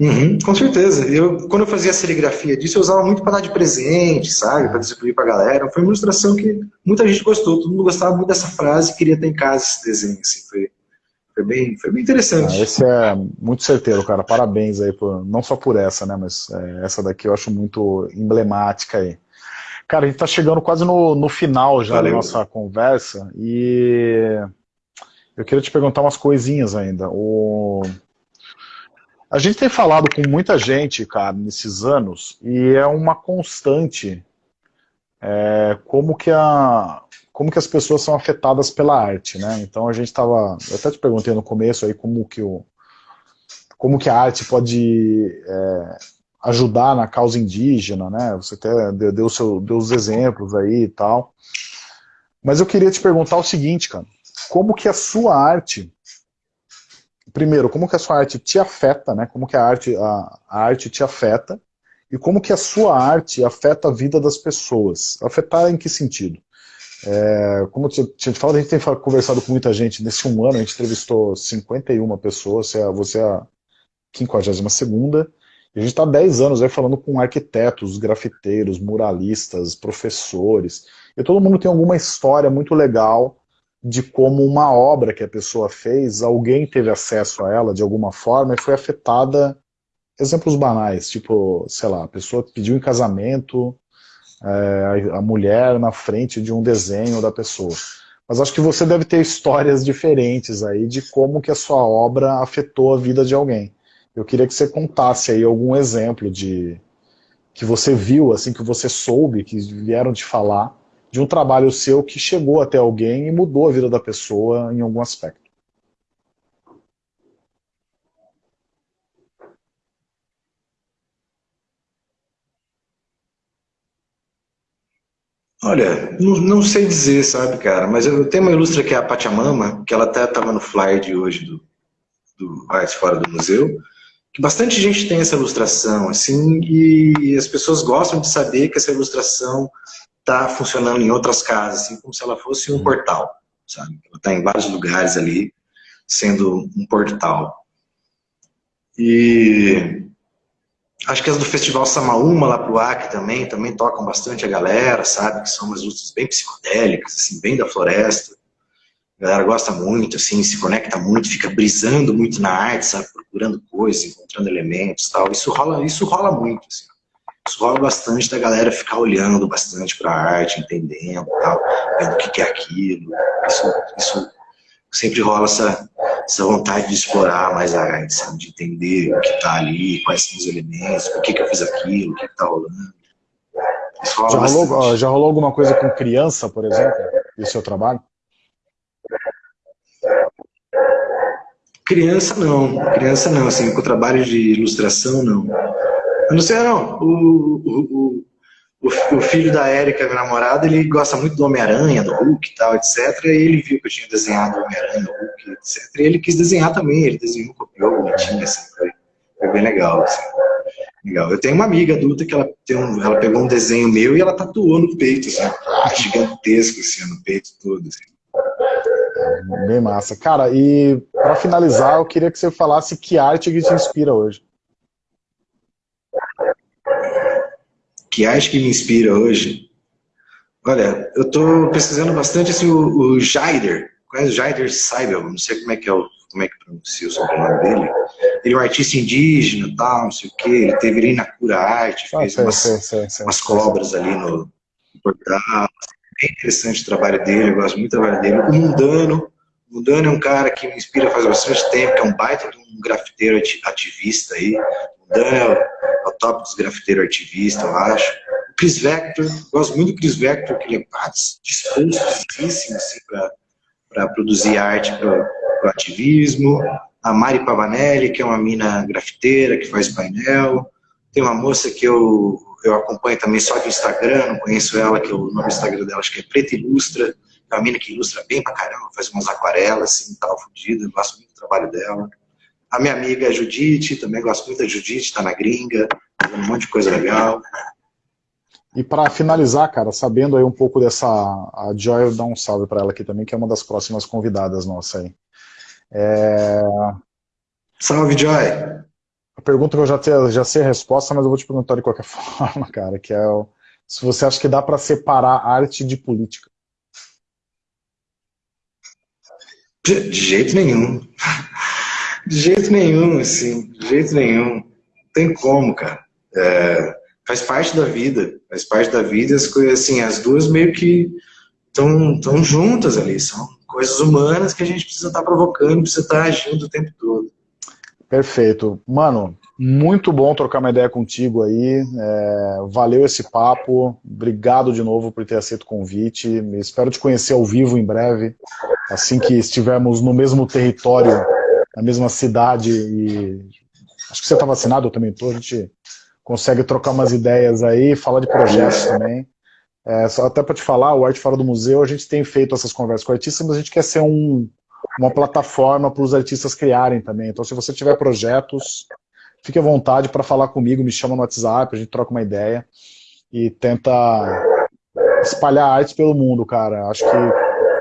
Uhum, com certeza. Eu, quando eu fazia a serigrafia disso, eu usava muito para dar de presente, sabe? Para distribuir para a galera. Foi uma ilustração que muita gente gostou. Todo mundo gostava muito dessa frase queria ter em casa esse desenho. Assim. Foi, foi bem, foi bem interessante. Ah, esse é muito certeiro, cara. Parabéns aí, por, não só por essa, né? Mas é, essa daqui eu acho muito emblemática aí. Cara, a gente tá chegando quase no, no final já Valeu. da nossa conversa e eu queria te perguntar umas coisinhas ainda. O... A gente tem falado com muita gente, cara, nesses anos, e é uma constante é, como que a, como que as pessoas são afetadas pela arte, né? Então a gente estava, eu até te perguntei no começo aí como que o, como que a arte pode é, ajudar na causa indígena, né? Você até deu, deu, seu, deu os exemplos aí e tal. Mas eu queria te perguntar o seguinte, cara, como que a sua arte, primeiro, como que a sua arte te afeta, né? Como que a arte, a, a arte te afeta e como que a sua arte afeta a vida das pessoas? Afetar em que sentido? É, como eu tinha te falado, a gente tem conversado com muita gente. Nesse um ano a gente entrevistou 51 pessoas, você é, é a 52ª, e a gente está há 10 anos aí falando com arquitetos, grafiteiros, muralistas, professores, e todo mundo tem alguma história muito legal de como uma obra que a pessoa fez, alguém teve acesso a ela de alguma forma e foi afetada, exemplos banais, tipo, sei lá, a pessoa pediu em casamento é, a mulher na frente de um desenho da pessoa. Mas acho que você deve ter histórias diferentes aí de como que a sua obra afetou a vida de alguém. Eu queria que você contasse aí algum exemplo de que você viu, assim, que você soube, que vieram te falar, de um trabalho seu que chegou até alguém e mudou a vida da pessoa em algum aspecto. Olha, não, não, sei dizer, sabe, cara, mas eu tenho uma ilustra que é a Pachamama, que ela até estava no flyer de hoje do, do Arte Fora do Museu, que bastante gente tem essa ilustração, assim, e as pessoas gostam de saber que essa ilustração está funcionando em outras casas, assim, como se ela fosse um portal, sabe? Ela está em vários lugares ali, sendo um portal. E Acho que as do Festival Samaúma, lá pro Acre também, também tocam bastante a galera, sabe? Que são umas lutas bem psicodélicas, assim, bem da floresta. A galera gosta muito, assim, se conecta muito, fica brisando muito na arte, sabe? Procurando coisas, encontrando elementos tal. Isso rola, isso rola muito, assim. Isso rola bastante da galera ficar olhando bastante para a arte, entendendo tal, vendo o que, é aquilo. Isso, isso, sempre rola essa, essa vontade de explorar mais a arte, sabe? de entender o que está ali, quais são os elementos, por que, que eu fiz aquilo, o que está rolando. Já rolou, já rolou alguma coisa com criança, por exemplo, no seu trabalho? Criança não, criança não, assim, com o trabalho de ilustração não. Não sei não, o, o, o, o filho da Érica, minha namorada, ele gosta muito do Homem-Aranha, do Hulk e tal, etc. E ele viu que eu tinha desenhado o Homem-Aranha, o Hulk, etc. E ele quis desenhar também, ele desenhou, copiou, bonitinho, assim, foi, foi bem legal, assim. Legal. Eu tenho uma amiga adulta que ela, tem um, ela pegou um desenho meu e ela tatuou no peito, assim, [LAUGHS] gigantesco, assim, no peito todo, assim. Bem massa. Cara, e para finalizar, eu queria que você falasse que arte que te inspira hoje. Que arte que me inspira hoje? Olha, eu estou pesquisando bastante assim, o, o Jaider, conhece o Jaider Seibel, não sei como é que é o, como é que pronuncia o sobrenome dele. Ele é um artista indígena, tal, não sei o quê, ele teve ali na Cura Arte, ah, fez sei, umas, sei, sei, umas cobras ali no, no portal, bem interessante o trabalho dele, eu gosto muito do trabalho dele. O Mundano, o Mundano é um cara que me inspira faz bastante tempo, que é um baita de um grafiteiro ativista aí. O Mundano é é o top dos grafiteiros ativistas, eu acho. O Chris Vector, gosto muito do Chris Vector, que ele é dispostosíssimo assim, para produzir arte para o ativismo. A Mari Pavanelli, que é uma mina grafiteira, que faz painel. Tem uma moça que eu eu acompanho também só de Instagram, não conheço ela, que o nome do Instagram dela acho que é Preta Ilustra, é uma mina que ilustra bem pra caramba, faz umas aquarelas assim, tal, fodida, gosto muito do trabalho dela. A minha amiga Judite, também gosto muito da Judite, tá na gringa, fazendo um monte de coisa legal. E para finalizar, cara, sabendo aí um pouco dessa, a Joy, eu dar um salve para ela aqui também, que é uma das próximas convidadas nossa aí. É... Salve, Joy! a pergunta que eu já, te, já sei a resposta, mas eu vou te perguntar de qualquer [LAUGHS] forma, cara, que é o, se você acha que dá para separar arte de política. De, de, jeito nenhum. De jeito nenhum, assim, de jeito nenhum. Não tem como, cara. É, faz parte da vida, faz parte da vida, as coisas assim, as duas meio que estão juntas ali, são coisas humanas que a gente precisa estar tá provocando, precisa estar tá agindo o tempo todo. Perfeito. Mano, muito bom trocar uma ideia contigo aí. É, valeu esse papo. Obrigado de novo por ter aceito o convite. Espero te conhecer ao vivo em breve, assim que estivermos no mesmo território, na mesma cidade. E acho que você está vacinado, eu também estou. A gente consegue trocar umas ideias aí, falar de projetos também. É, só até para te falar, o Arte Fora do Museu, a gente tem feito essas conversas com artistas, mas a gente quer ser um, uma plataforma para os artistas criarem também. Então, se você tiver projetos, fique à vontade para falar comigo, me chama no WhatsApp, a gente troca uma ideia e tenta espalhar arte pelo mundo, cara. Acho que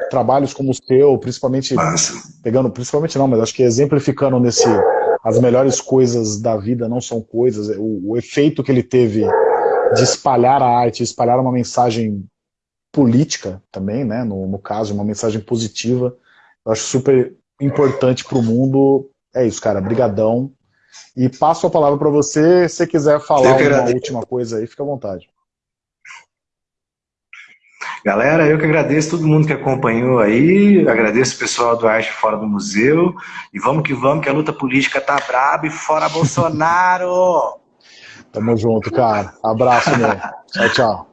trabalhos como o seu, principalmente Nossa. pegando, principalmente não, mas acho que exemplificando nesse as melhores coisas da vida não são coisas, o, o efeito que ele teve de espalhar a arte, espalhar uma mensagem política também, né, no, no caso, uma mensagem positiva, eu acho super importante para o mundo. É isso, cara. Brigadão. E passo a palavra para você. Se quiser falar uma última coisa aí, fica à vontade. Galera, eu que agradeço todo mundo que acompanhou aí, agradeço o pessoal do Arte Fora do Museu, e vamos que vamos, que a luta política tá braba e fora Bolsonaro! Tamo junto, cara. Abraço, meu. Tchau, tchau.